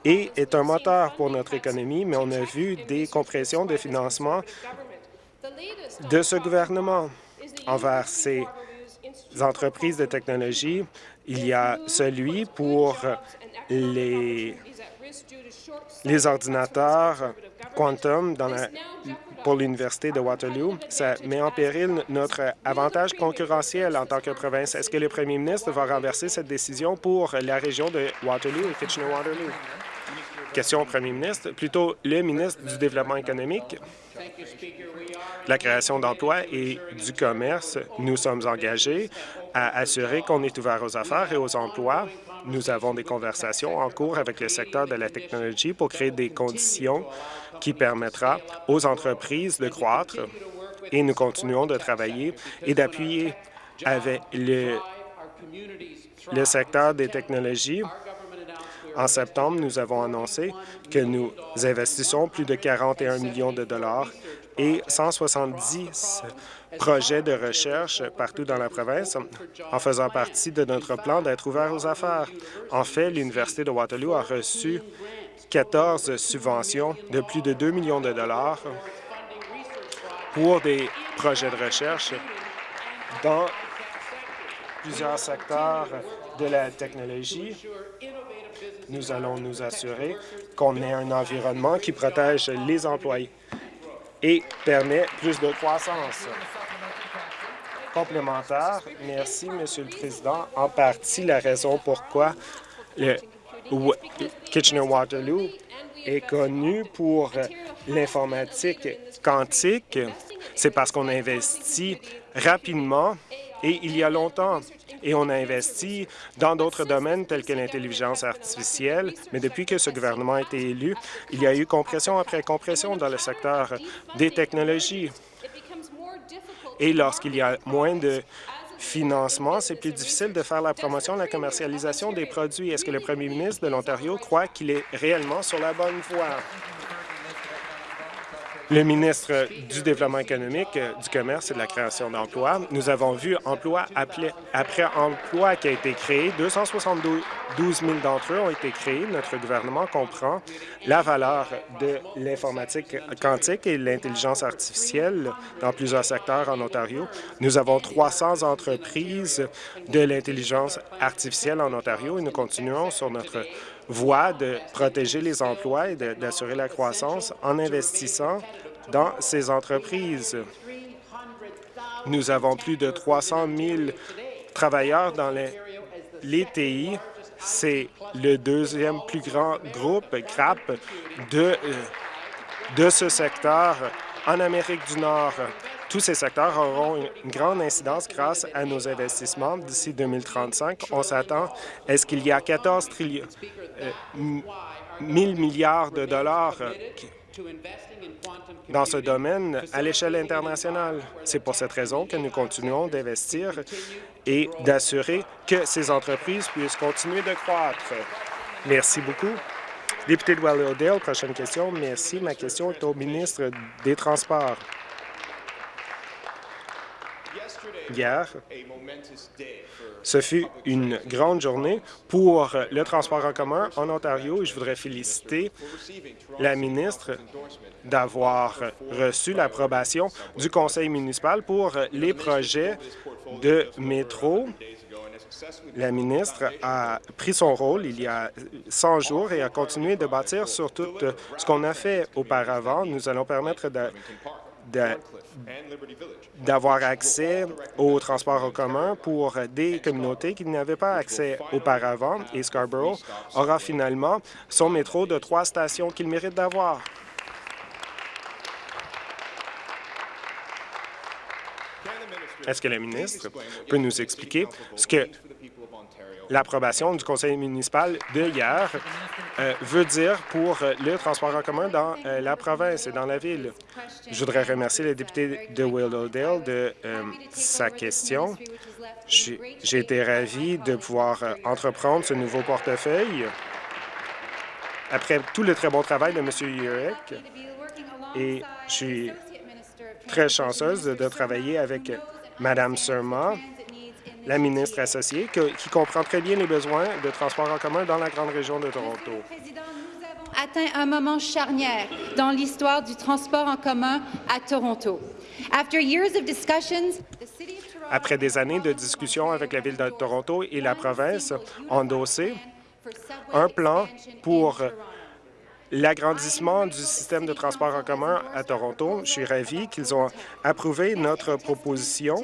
et est un moteur pour notre économie, mais on a vu des compressions de financement de ce gouvernement envers ces entreprises de technologie. Il y a celui pour les les ordinateurs quantum pour l'Université de Waterloo. Ça met en péril notre avantage concurrentiel en tant que province. Est-ce que le premier ministre va renverser cette décision pour la région de Waterloo et Kitchener-Waterloo? Question au premier ministre, plutôt le ministre du Développement économique, la création d'emplois et du commerce. Nous sommes engagés à assurer qu'on est ouvert aux affaires et aux emplois nous avons des conversations en cours avec le secteur de la technologie pour créer des conditions qui permettra aux entreprises de croître et nous continuons de travailler et d'appuyer avec le, le secteur des technologies. En septembre, nous avons annoncé que nous investissons plus de 41 millions de dollars et 170 projets de recherche partout dans la province en faisant partie de notre plan d'être ouvert aux affaires. En fait, l'Université de Waterloo a reçu 14 subventions de plus de 2 millions de dollars pour des projets de recherche dans plusieurs secteurs de la technologie. Nous allons nous assurer qu'on ait un environnement qui protège les employés et permet plus de croissance. Complémentaire, merci, Monsieur le Président. En partie, la raison pourquoi le Kitchener-Waterloo est connu pour l'informatique quantique, c'est parce qu'on investit rapidement et il y a longtemps. Et on a investi dans d'autres domaines tels que l'intelligence artificielle. Mais depuis que ce gouvernement a été élu, il y a eu compression après compression dans le secteur des technologies. Et lorsqu'il y a moins de financement, c'est plus difficile de faire la promotion et la commercialisation des produits. Est-ce que le premier ministre de l'Ontario croit qu'il est réellement sur la bonne voie? Le ministre du Développement économique, du Commerce et de la création d'emplois. Nous avons vu emploi après emploi qui a été créé. 272 000 d'entre eux ont été créés. Notre gouvernement comprend la valeur de l'informatique quantique et l'intelligence artificielle dans plusieurs secteurs en Ontario. Nous avons 300 entreprises de l'intelligence artificielle en Ontario et nous continuons sur notre voie de protéger les emplois et d'assurer la croissance en investissant dans ces entreprises. Nous avons plus de 300 000 travailleurs dans les, les TI. C'est le deuxième plus grand groupe CRAP de, euh, de ce secteur en Amérique du Nord. Tous ces secteurs auront une grande incidence grâce à nos investissements d'ici 2035. On s'attend à ce qu'il y a 14 trillions, 000 milliards de dollars dans ce domaine à l'échelle internationale. C'est pour cette raison que nous continuons d'investir et d'assurer que ces entreprises puissent continuer de croître. Merci beaucoup. Député de Wallowdale, prochaine question. Merci. Ma question est au ministre des Transports. Hier, ce fut une grande journée pour le transport en commun en Ontario et je voudrais féliciter la ministre d'avoir reçu l'approbation du conseil municipal pour les projets de métro. La ministre a pris son rôle il y a 100 jours et a continué de bâtir sur tout ce qu'on a fait auparavant. Nous allons permettre de d'avoir accès au transport en commun pour des communautés qui n'avaient pas accès auparavant. Et Scarborough aura finalement son métro de trois stations qu'il mérite d'avoir. Est-ce que le ministre peut nous expliquer ce que l'approbation du conseil municipal de hier euh, veut dire pour euh, le transport en commun dans euh, la province et dans la ville. Je voudrais remercier le député de Willowdale de sa question. J'ai été ravi de pouvoir entreprendre ce nouveau portefeuille après tout le très bon travail de M. Yurek. Et je suis très chanceuse de travailler avec Mme Surma, la ministre associée, qui comprend très bien les besoins de transport en commun dans la grande région de Toronto. atteint un moment charnière dans l'histoire du transport en commun à Toronto. Après des années de discussions avec la Ville de Toronto et la province, endossé un plan pour l'agrandissement du système de transport en commun à Toronto. Je suis ravi qu'ils ont approuvé notre proposition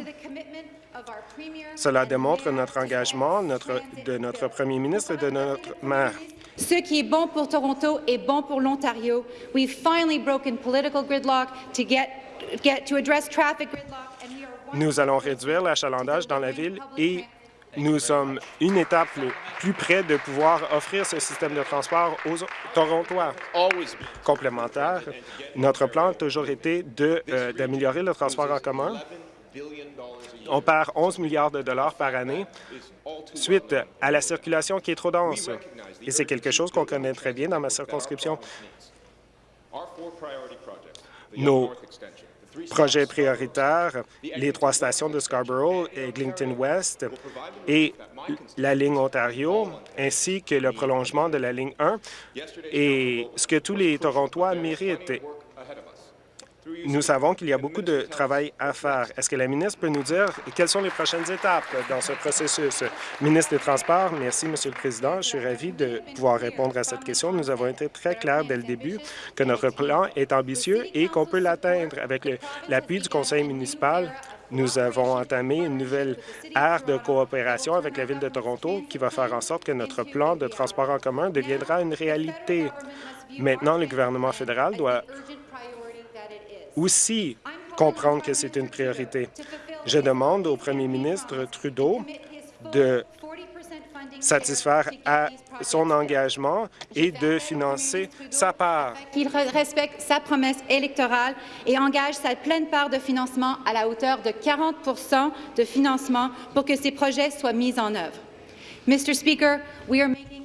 cela démontre notre engagement notre, de notre premier ministre et de notre maire. Ce qui est bon pour Toronto est bon pour l'Ontario. We've finally broken political gridlock to get, get to address traffic gridlock. Nous allons réduire l'achalandage dans la ville et nous sommes une étape plus près de pouvoir offrir ce système de transport aux Torontois. Complémentaire, notre plan a toujours été euh, d'améliorer le transport en commun on perd 11 milliards de dollars par année suite à la circulation qui est trop dense. Et c'est quelque chose qu'on connaît très bien dans ma circonscription. Nos projets prioritaires, les trois stations de Scarborough, Eglinton West et la ligne Ontario, ainsi que le prolongement de la ligne 1, et ce que tous les Torontois méritent. Nous savons qu'il y a beaucoup de travail à faire. Est-ce que la ministre peut nous dire quelles sont les prochaines étapes dans ce processus? Ministre des Transports, merci, Monsieur le Président. Je suis ravi de pouvoir répondre à cette question. Nous avons été très clairs dès le début que notre plan est ambitieux et qu'on peut l'atteindre avec l'appui du conseil municipal. Nous avons entamé une nouvelle ère de coopération avec la Ville de Toronto qui va faire en sorte que notre plan de transport en commun deviendra une réalité. Maintenant, le gouvernement fédéral doit aussi comprendre que c'est une priorité. Je demande au premier ministre Trudeau de satisfaire à son engagement et de financer sa part. Qu'il respecte sa promesse électorale et engage sa pleine part de financement à la hauteur de 40 de financement pour que ces projets soient mis en œuvre. Mr. Speaker, we are making.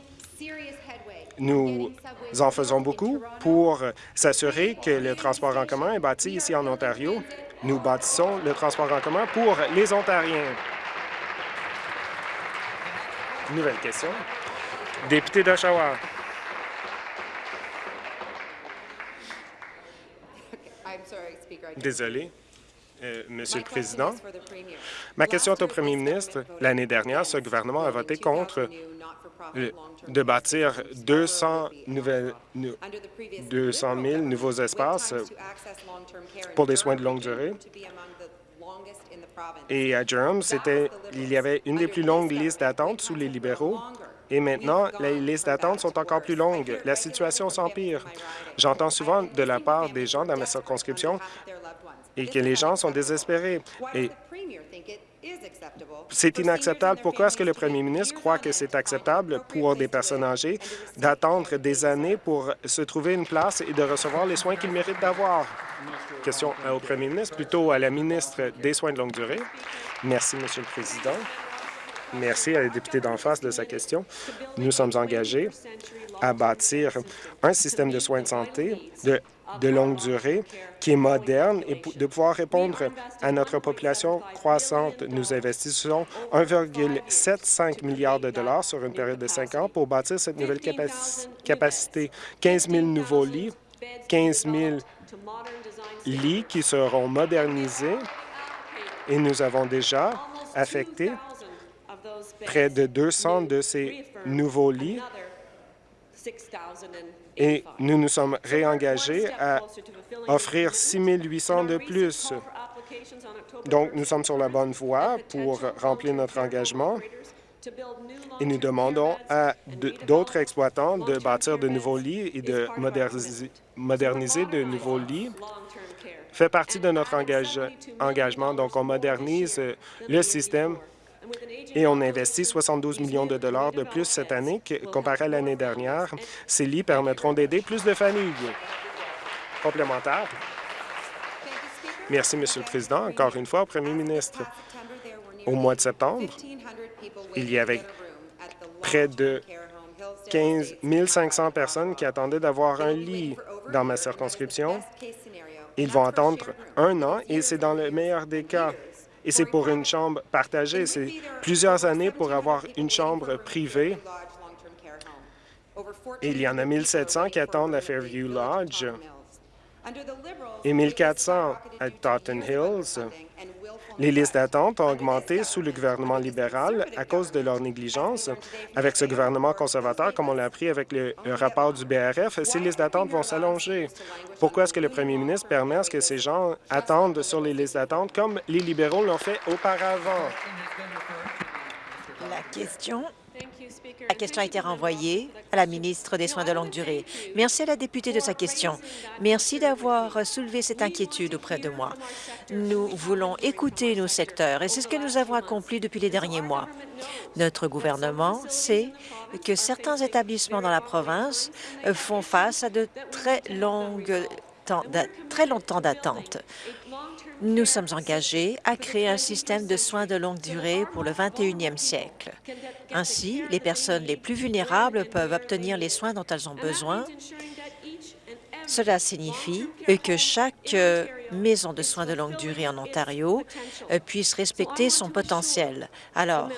Nous en faisons beaucoup pour s'assurer que le transport en commun est bâti ici en Ontario. Nous bâtissons le transport en commun pour les Ontariens. Nouvelle question. Député d'Oshawa. Désolé, euh, Monsieur le Président. Ma question est au Premier ministre. L'année dernière, ce gouvernement a voté contre euh, de bâtir 200, nouvelles, 200 000 nouveaux espaces pour des soins de longue durée. Et à Durham, il y avait une des plus longues listes d'attente sous les libéraux. Et maintenant, les listes d'attente sont encore plus longues. La situation s'empire. J'entends souvent de la part des gens dans ma circonscription et que les gens sont désespérés. Et c'est inacceptable. Pourquoi est-ce que le premier ministre croit que c'est acceptable pour des personnes âgées d'attendre des années pour se trouver une place et de recevoir les soins qu'ils méritent d'avoir? Question au premier ministre, plutôt à la ministre des Soins de longue durée. Merci, Monsieur le Président. Merci à la députée d'en face de sa question. Nous sommes engagés à bâtir un système de soins de santé de de longue durée qui est moderne et de pouvoir répondre à notre population croissante. Nous investissons 1,75 milliard de dollars sur une période de cinq ans pour bâtir cette nouvelle capacité. 15 000 nouveaux lits, 15 000 lits qui seront modernisés et nous avons déjà affecté près de 200 de ces nouveaux lits et nous nous sommes réengagés à offrir 6 800 de plus. Donc, nous sommes sur la bonne voie pour remplir notre engagement et nous demandons à d'autres exploitants de bâtir de nouveaux lits et de moderniser, de nouveaux lits fait partie de notre engagement. Donc, on modernise le système et on investit 72 millions de dollars de plus cette année comparé à l'année dernière. Ces lits permettront d'aider plus de familles. Complémentaire. Merci, Monsieur le Président. Encore une fois, au Premier ministre, au mois de septembre, il y avait près de 15 500 personnes qui attendaient d'avoir un lit dans ma circonscription. Ils vont attendre un an et c'est dans le meilleur des cas et c'est pour une chambre partagée. C'est plusieurs années pour avoir une chambre privée. Il y en a 1700 qui attendent à Fairview Lodge et 1400 à Totten Hills. Les listes d'attente ont augmenté sous le gouvernement libéral à cause de leur négligence. Avec ce gouvernement conservateur, comme on l'a appris avec le, rapport du BRF, ces listes d'attente vont s'allonger. Pourquoi est-ce que le premier ministre permet à ce que ces gens attendent sur les listes d'attente comme les libéraux l'ont fait auparavant? La question la question a été renvoyée à la ministre des Soins de longue durée. Merci à la députée de sa question. Merci d'avoir soulevé cette inquiétude auprès de moi. Nous voulons écouter nos secteurs et c'est ce que nous avons accompli depuis les derniers mois. Notre gouvernement sait que certains établissements dans la province font face à de très longues très longtemps d'attente. Nous sommes engagés à créer un système de soins de longue durée pour le 21e siècle. Ainsi, les personnes les plus vulnérables peuvent obtenir les soins dont elles ont besoin. Cela signifie que chaque euh, maison de soins de longue durée en Ontario euh, puisse respecter son potentiel. Alors,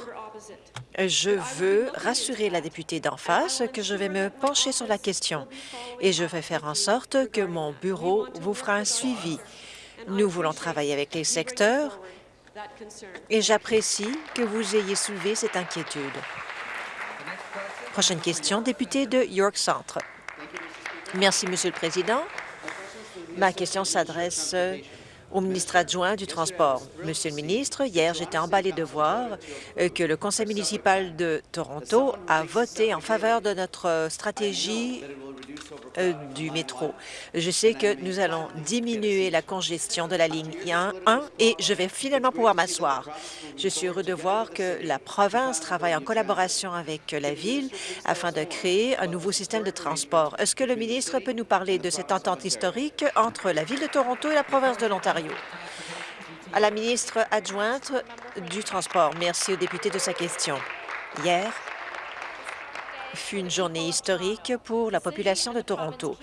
je veux rassurer la députée d'en face que je vais me pencher sur la question et je vais faire en sorte que mon bureau vous fera un suivi. Nous voulons travailler avec les secteurs et j'apprécie que vous ayez soulevé cette inquiétude. Prochaine question, député de York Centre. Merci, Monsieur le Président. Ma question s'adresse au ministre adjoint du Transport. Monsieur le ministre, hier, j'étais emballé de voir euh, que le conseil municipal de Toronto a voté en faveur de notre stratégie euh, du métro. Je sais que nous allons diminuer la congestion de la ligne 1, 1 et je vais finalement pouvoir m'asseoir. Je suis heureux de voir que la province travaille en collaboration avec la Ville afin de créer un nouveau système de transport. Est-ce que le ministre peut nous parler de cette entente historique entre la Ville de Toronto et la province de l'Ontario? À la ministre adjointe du Transport, merci au député de sa question. Hier, fut une journée historique pour la population de Toronto.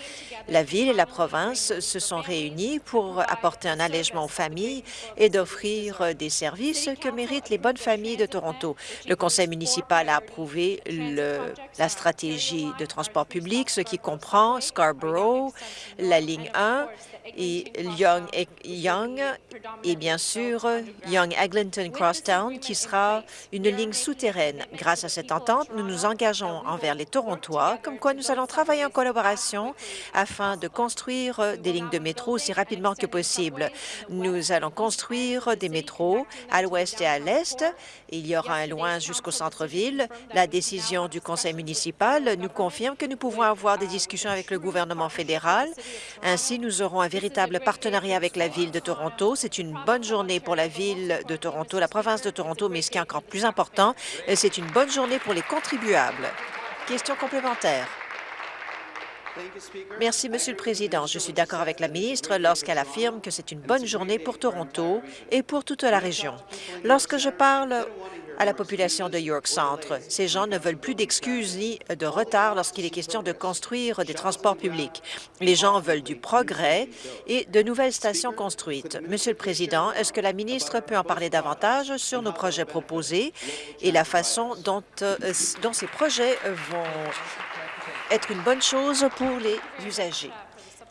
La Ville et la province se sont réunis pour apporter un allègement aux familles et d'offrir des services que méritent les bonnes familles de Toronto. Le conseil municipal a approuvé la stratégie de transport public, ce qui comprend Scarborough, la ligne 1 et Young et, Young et bien sûr Young Eglinton Crosstown qui sera une ligne souterraine. Grâce à cette entente, nous nous engageons envers les Torontois, comme quoi nous allons travailler en collaboration afin de construire des lignes de métro aussi rapidement que possible. Nous allons construire des métros à l'ouest et à l'est. Il y aura un loin jusqu'au centre-ville. La décision du conseil municipal nous confirme que nous pouvons avoir des discussions avec le gouvernement fédéral. Ainsi, nous aurons un véritable partenariat avec la Ville de Toronto. C'est une bonne journée pour la Ville de Toronto, la province de Toronto, mais ce qui est encore plus important, c'est une bonne journée pour les contribuables. Question complémentaire. Merci, Monsieur le Président. Je suis d'accord avec la ministre lorsqu'elle affirme que c'est une bonne journée pour Toronto et pour toute la région. Lorsque je parle à la population de York Centre, ces gens ne veulent plus d'excuses ni de retard lorsqu'il est question de construire des transports publics. Les gens veulent du progrès et de nouvelles stations construites. Monsieur le Président, est-ce que la ministre peut en parler davantage sur nos projets proposés et la façon dont, euh, dont ces projets vont être une bonne chose pour les usagers.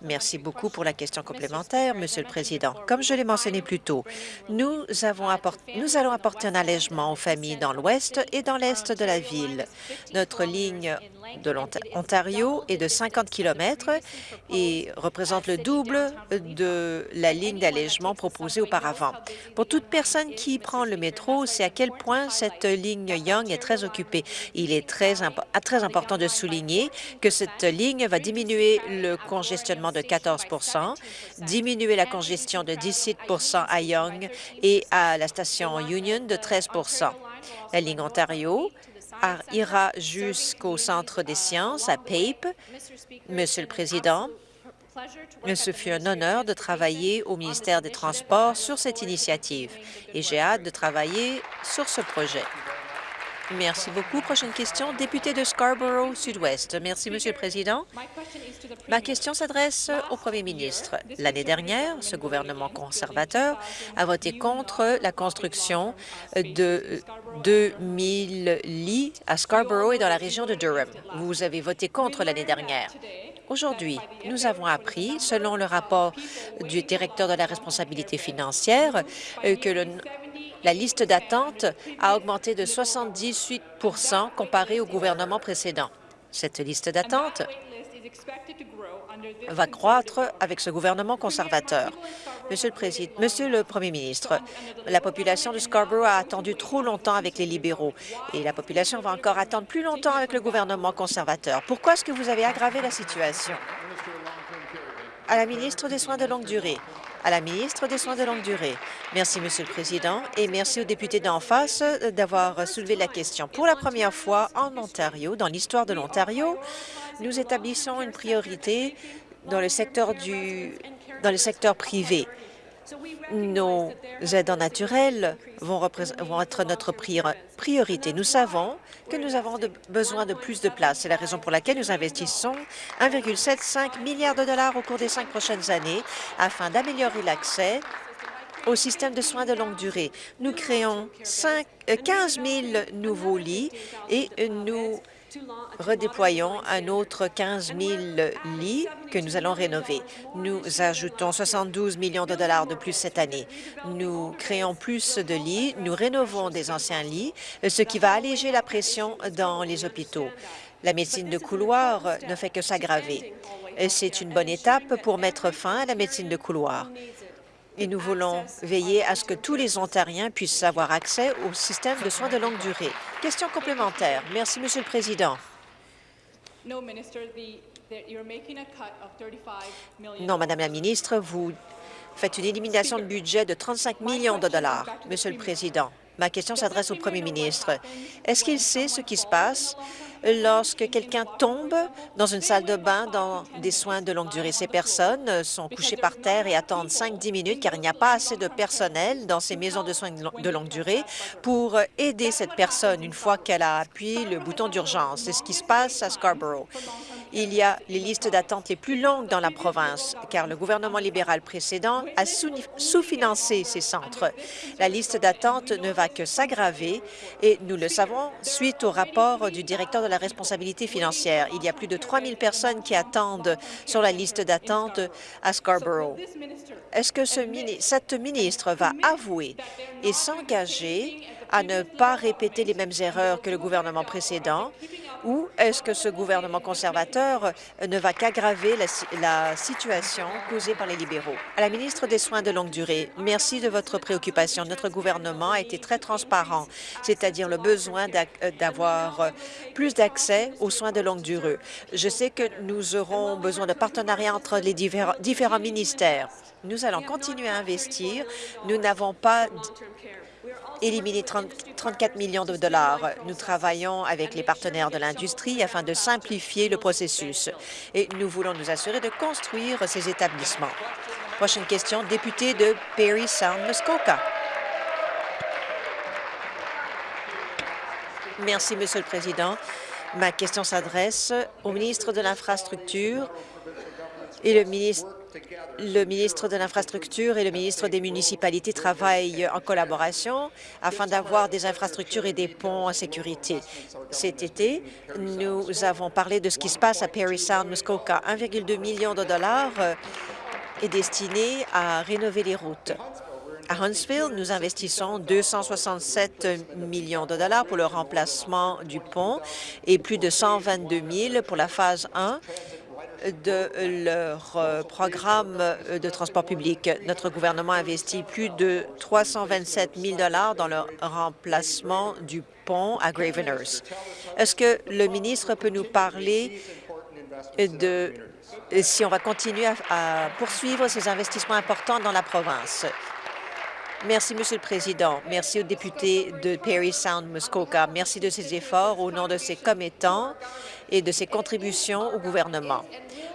Merci beaucoup pour la question complémentaire, Monsieur le Président. Comme je l'ai mentionné plus tôt, nous, allons apporter un allègement aux familles dans l'ouest et dans l'est de la ville. Notre ligne de l'Ontario est de 50 km et représente le double de la ligne d'allègement proposée auparavant. Pour toute personne qui prend le métro, c'est à quel point cette ligne Young est très occupée. Il est très, très important de souligner que cette ligne va diminuer le congestionnement de 14% diminuer la congestion de 17% à Young et à la station Union de 13% La ligne Ontario ira jusqu'au Centre des sciences à PAPE. Monsieur le Président, ce fut un honneur de travailler au ministère des Transports sur cette initiative et j'ai hâte de travailler sur ce projet. Merci beaucoup. Prochaine question, député de Scarborough Sud-Ouest. Merci, Monsieur le Président. Ma question s'adresse au Premier ministre. L'année dernière, ce gouvernement conservateur a voté contre la construction de 2000 lits à Scarborough et dans la région de Durham. Vous avez voté contre l'année dernière. Aujourd'hui, nous avons appris, selon le rapport du directeur de la responsabilité financière, que le la liste d'attente a augmenté de 78% comparé au gouvernement précédent. Cette liste d'attente va croître avec ce gouvernement conservateur. Monsieur le, Président, Monsieur le Premier ministre, la population de Scarborough a attendu trop longtemps avec les libéraux et la population va encore attendre plus longtemps avec le gouvernement conservateur. Pourquoi est-ce que vous avez aggravé la situation? À la ministre des Soins de longue durée à la ministre des Soins de longue durée. Merci, Monsieur le Président, et merci aux députés d'en face d'avoir soulevé la question. Pour la première fois en Ontario, dans l'histoire de l'Ontario, nous établissons une priorité dans le secteur, dans le secteur privé. Nos aidants naturels vont, vont être notre priorité. Nous savons que nous avons besoin de plus de place. C'est la raison pour laquelle nous investissons 1,75 milliard de dollars au cours des cinq prochaines années afin d'améliorer l'accès au système de soins de longue durée. Nous créons 5, 15 000 nouveaux lits et nous redéployons un autre 15 000 lits que nous allons rénover. Nous ajoutons 72 millions de dollars de plus cette année. Nous créons plus de lits, nous rénovons des anciens lits, ce qui va alléger la pression dans les hôpitaux. La médecine de couloir ne fait que s'aggraver. C'est une bonne étape pour mettre fin à la médecine de couloir et nous voulons veiller à ce que tous les Ontariens puissent avoir accès au système de soins de longue durée. Question complémentaire. Merci, Monsieur le Président. Non, Madame la ministre, vous faites une élimination de budget de 35 millions de dollars. Monsieur le Président, ma question s'adresse au Premier ministre. Est-ce qu'il sait ce qui se passe? Lorsque quelqu'un tombe dans une salle de bain dans des soins de longue durée. Ces personnes sont couchées par terre et attendent 5-10 minutes car il n'y a pas assez de personnel dans ces maisons de soins de longue durée pour aider cette personne une fois qu'elle a appuyé le bouton d'urgence. C'est ce qui se passe à Scarborough. Il y a les listes d'attente les plus longues dans la province, car le gouvernement libéral précédent a sous-financé ces centres. La liste d'attente ne va que s'aggraver et nous le savons suite au rapport du directeur de la responsabilité financière. Il y a plus de 3 000 personnes qui attendent sur la liste d'attente à Scarborough. Est-ce que ce, cette ministre va avouer et s'engager à ne pas répéter les mêmes erreurs que le gouvernement précédent? Ou est-ce que ce gouvernement conservateur ne va qu'aggraver la, situation causée par les libéraux? À la ministre des Soins de longue durée, merci de votre préoccupation. Notre gouvernement a été très transparent, c'est-à-dire le besoin euh, d'avoir euh, plus d'accès aux soins de longue durée. Je sais que nous aurons besoin de partenariats entre les différents ministères. Nous allons continuer à investir. Nous n'avons pas éliminer 30, 34 millions de dollars. Nous travaillons avec les partenaires de l'industrie afin de simplifier le processus et nous voulons nous assurer de construire ces établissements. Prochaine question, député de Perry Sound, Muskoka. Merci, Monsieur le Président. Ma question s'adresse au ministre de l'Infrastructure et le ministre le ministre de l'Infrastructure et le ministre des municipalités travaillent en collaboration afin d'avoir des infrastructures et des ponts en sécurité. Cet été, nous avons parlé de ce qui se passe à Perry Sound, Muskoka. 1,2 million de dollars euh, est destiné à rénover les routes. À Huntsville, nous investissons 267 millions de dollars pour le remplacement du pont et plus de 122 000 pour la phase 1 de leur euh, programme de transport public. Notre gouvernement a investi plus de 327 000 dans le remplacement du pont à Gravenhurst. Est-ce que le ministre peut nous parler de si on va continuer à, poursuivre ces investissements importants dans la province? Merci, Monsieur le Président. Merci aux députés de Perry Sound Muskoka. Merci de ces efforts au nom de ses commettants et de ses contributions au gouvernement.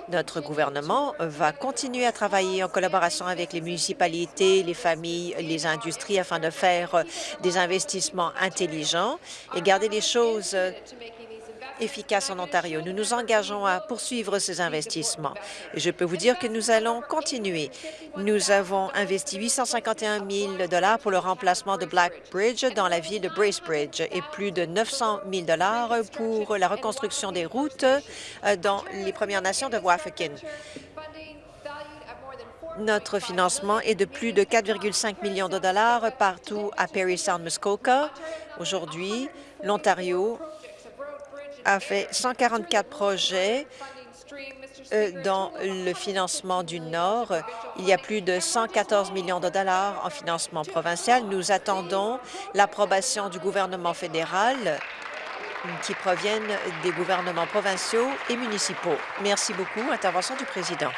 Notre gouvernement va continuer à travailler en collaboration avec les municipalités, les familles, les industries afin de faire des investissements intelligents et garder les choses efficace en Ontario. Nous nous engageons à poursuivre ces investissements. Et je peux vous dire que nous allons continuer. Nous avons investi 851 000 pour le remplacement de Black Bridge dans la ville de Bracebridge et plus de 900 000 pour la reconstruction des routes euh, dans les Premières Nations de Wafakin. Notre financement est de plus de 4,5 millions de dollars partout à Perry Sound Muskoka. Aujourd'hui, l'Ontario a fait 144 projets euh, dans le financement du Nord. Il y a plus de 114 millions de dollars en financement provincial. Nous attendons l'approbation du gouvernement fédéral qui proviennent des gouvernements provinciaux et municipaux. Merci beaucoup. Intervention du président.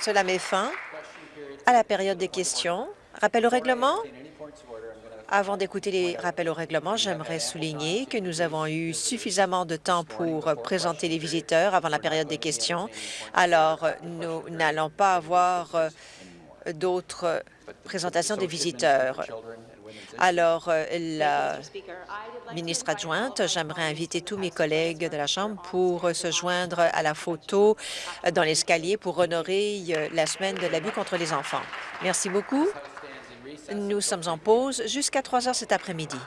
Cela met fin à la période des questions. Rappel au règlement. Avant d'écouter les rappels au règlement, j'aimerais souligner que nous avons eu suffisamment de temps pour présenter les visiteurs avant la période des questions. Alors, nous n'allons pas avoir euh, d'autres présentations des visiteurs. Alors, euh, la ministre adjointe, j'aimerais inviter tous mes collègues de la Chambre pour se joindre à la photo dans l'escalier pour honorer euh, la semaine de l'abus contre les enfants. Merci beaucoup. Nous sommes en pause jusqu'à 3 heures cet après-midi.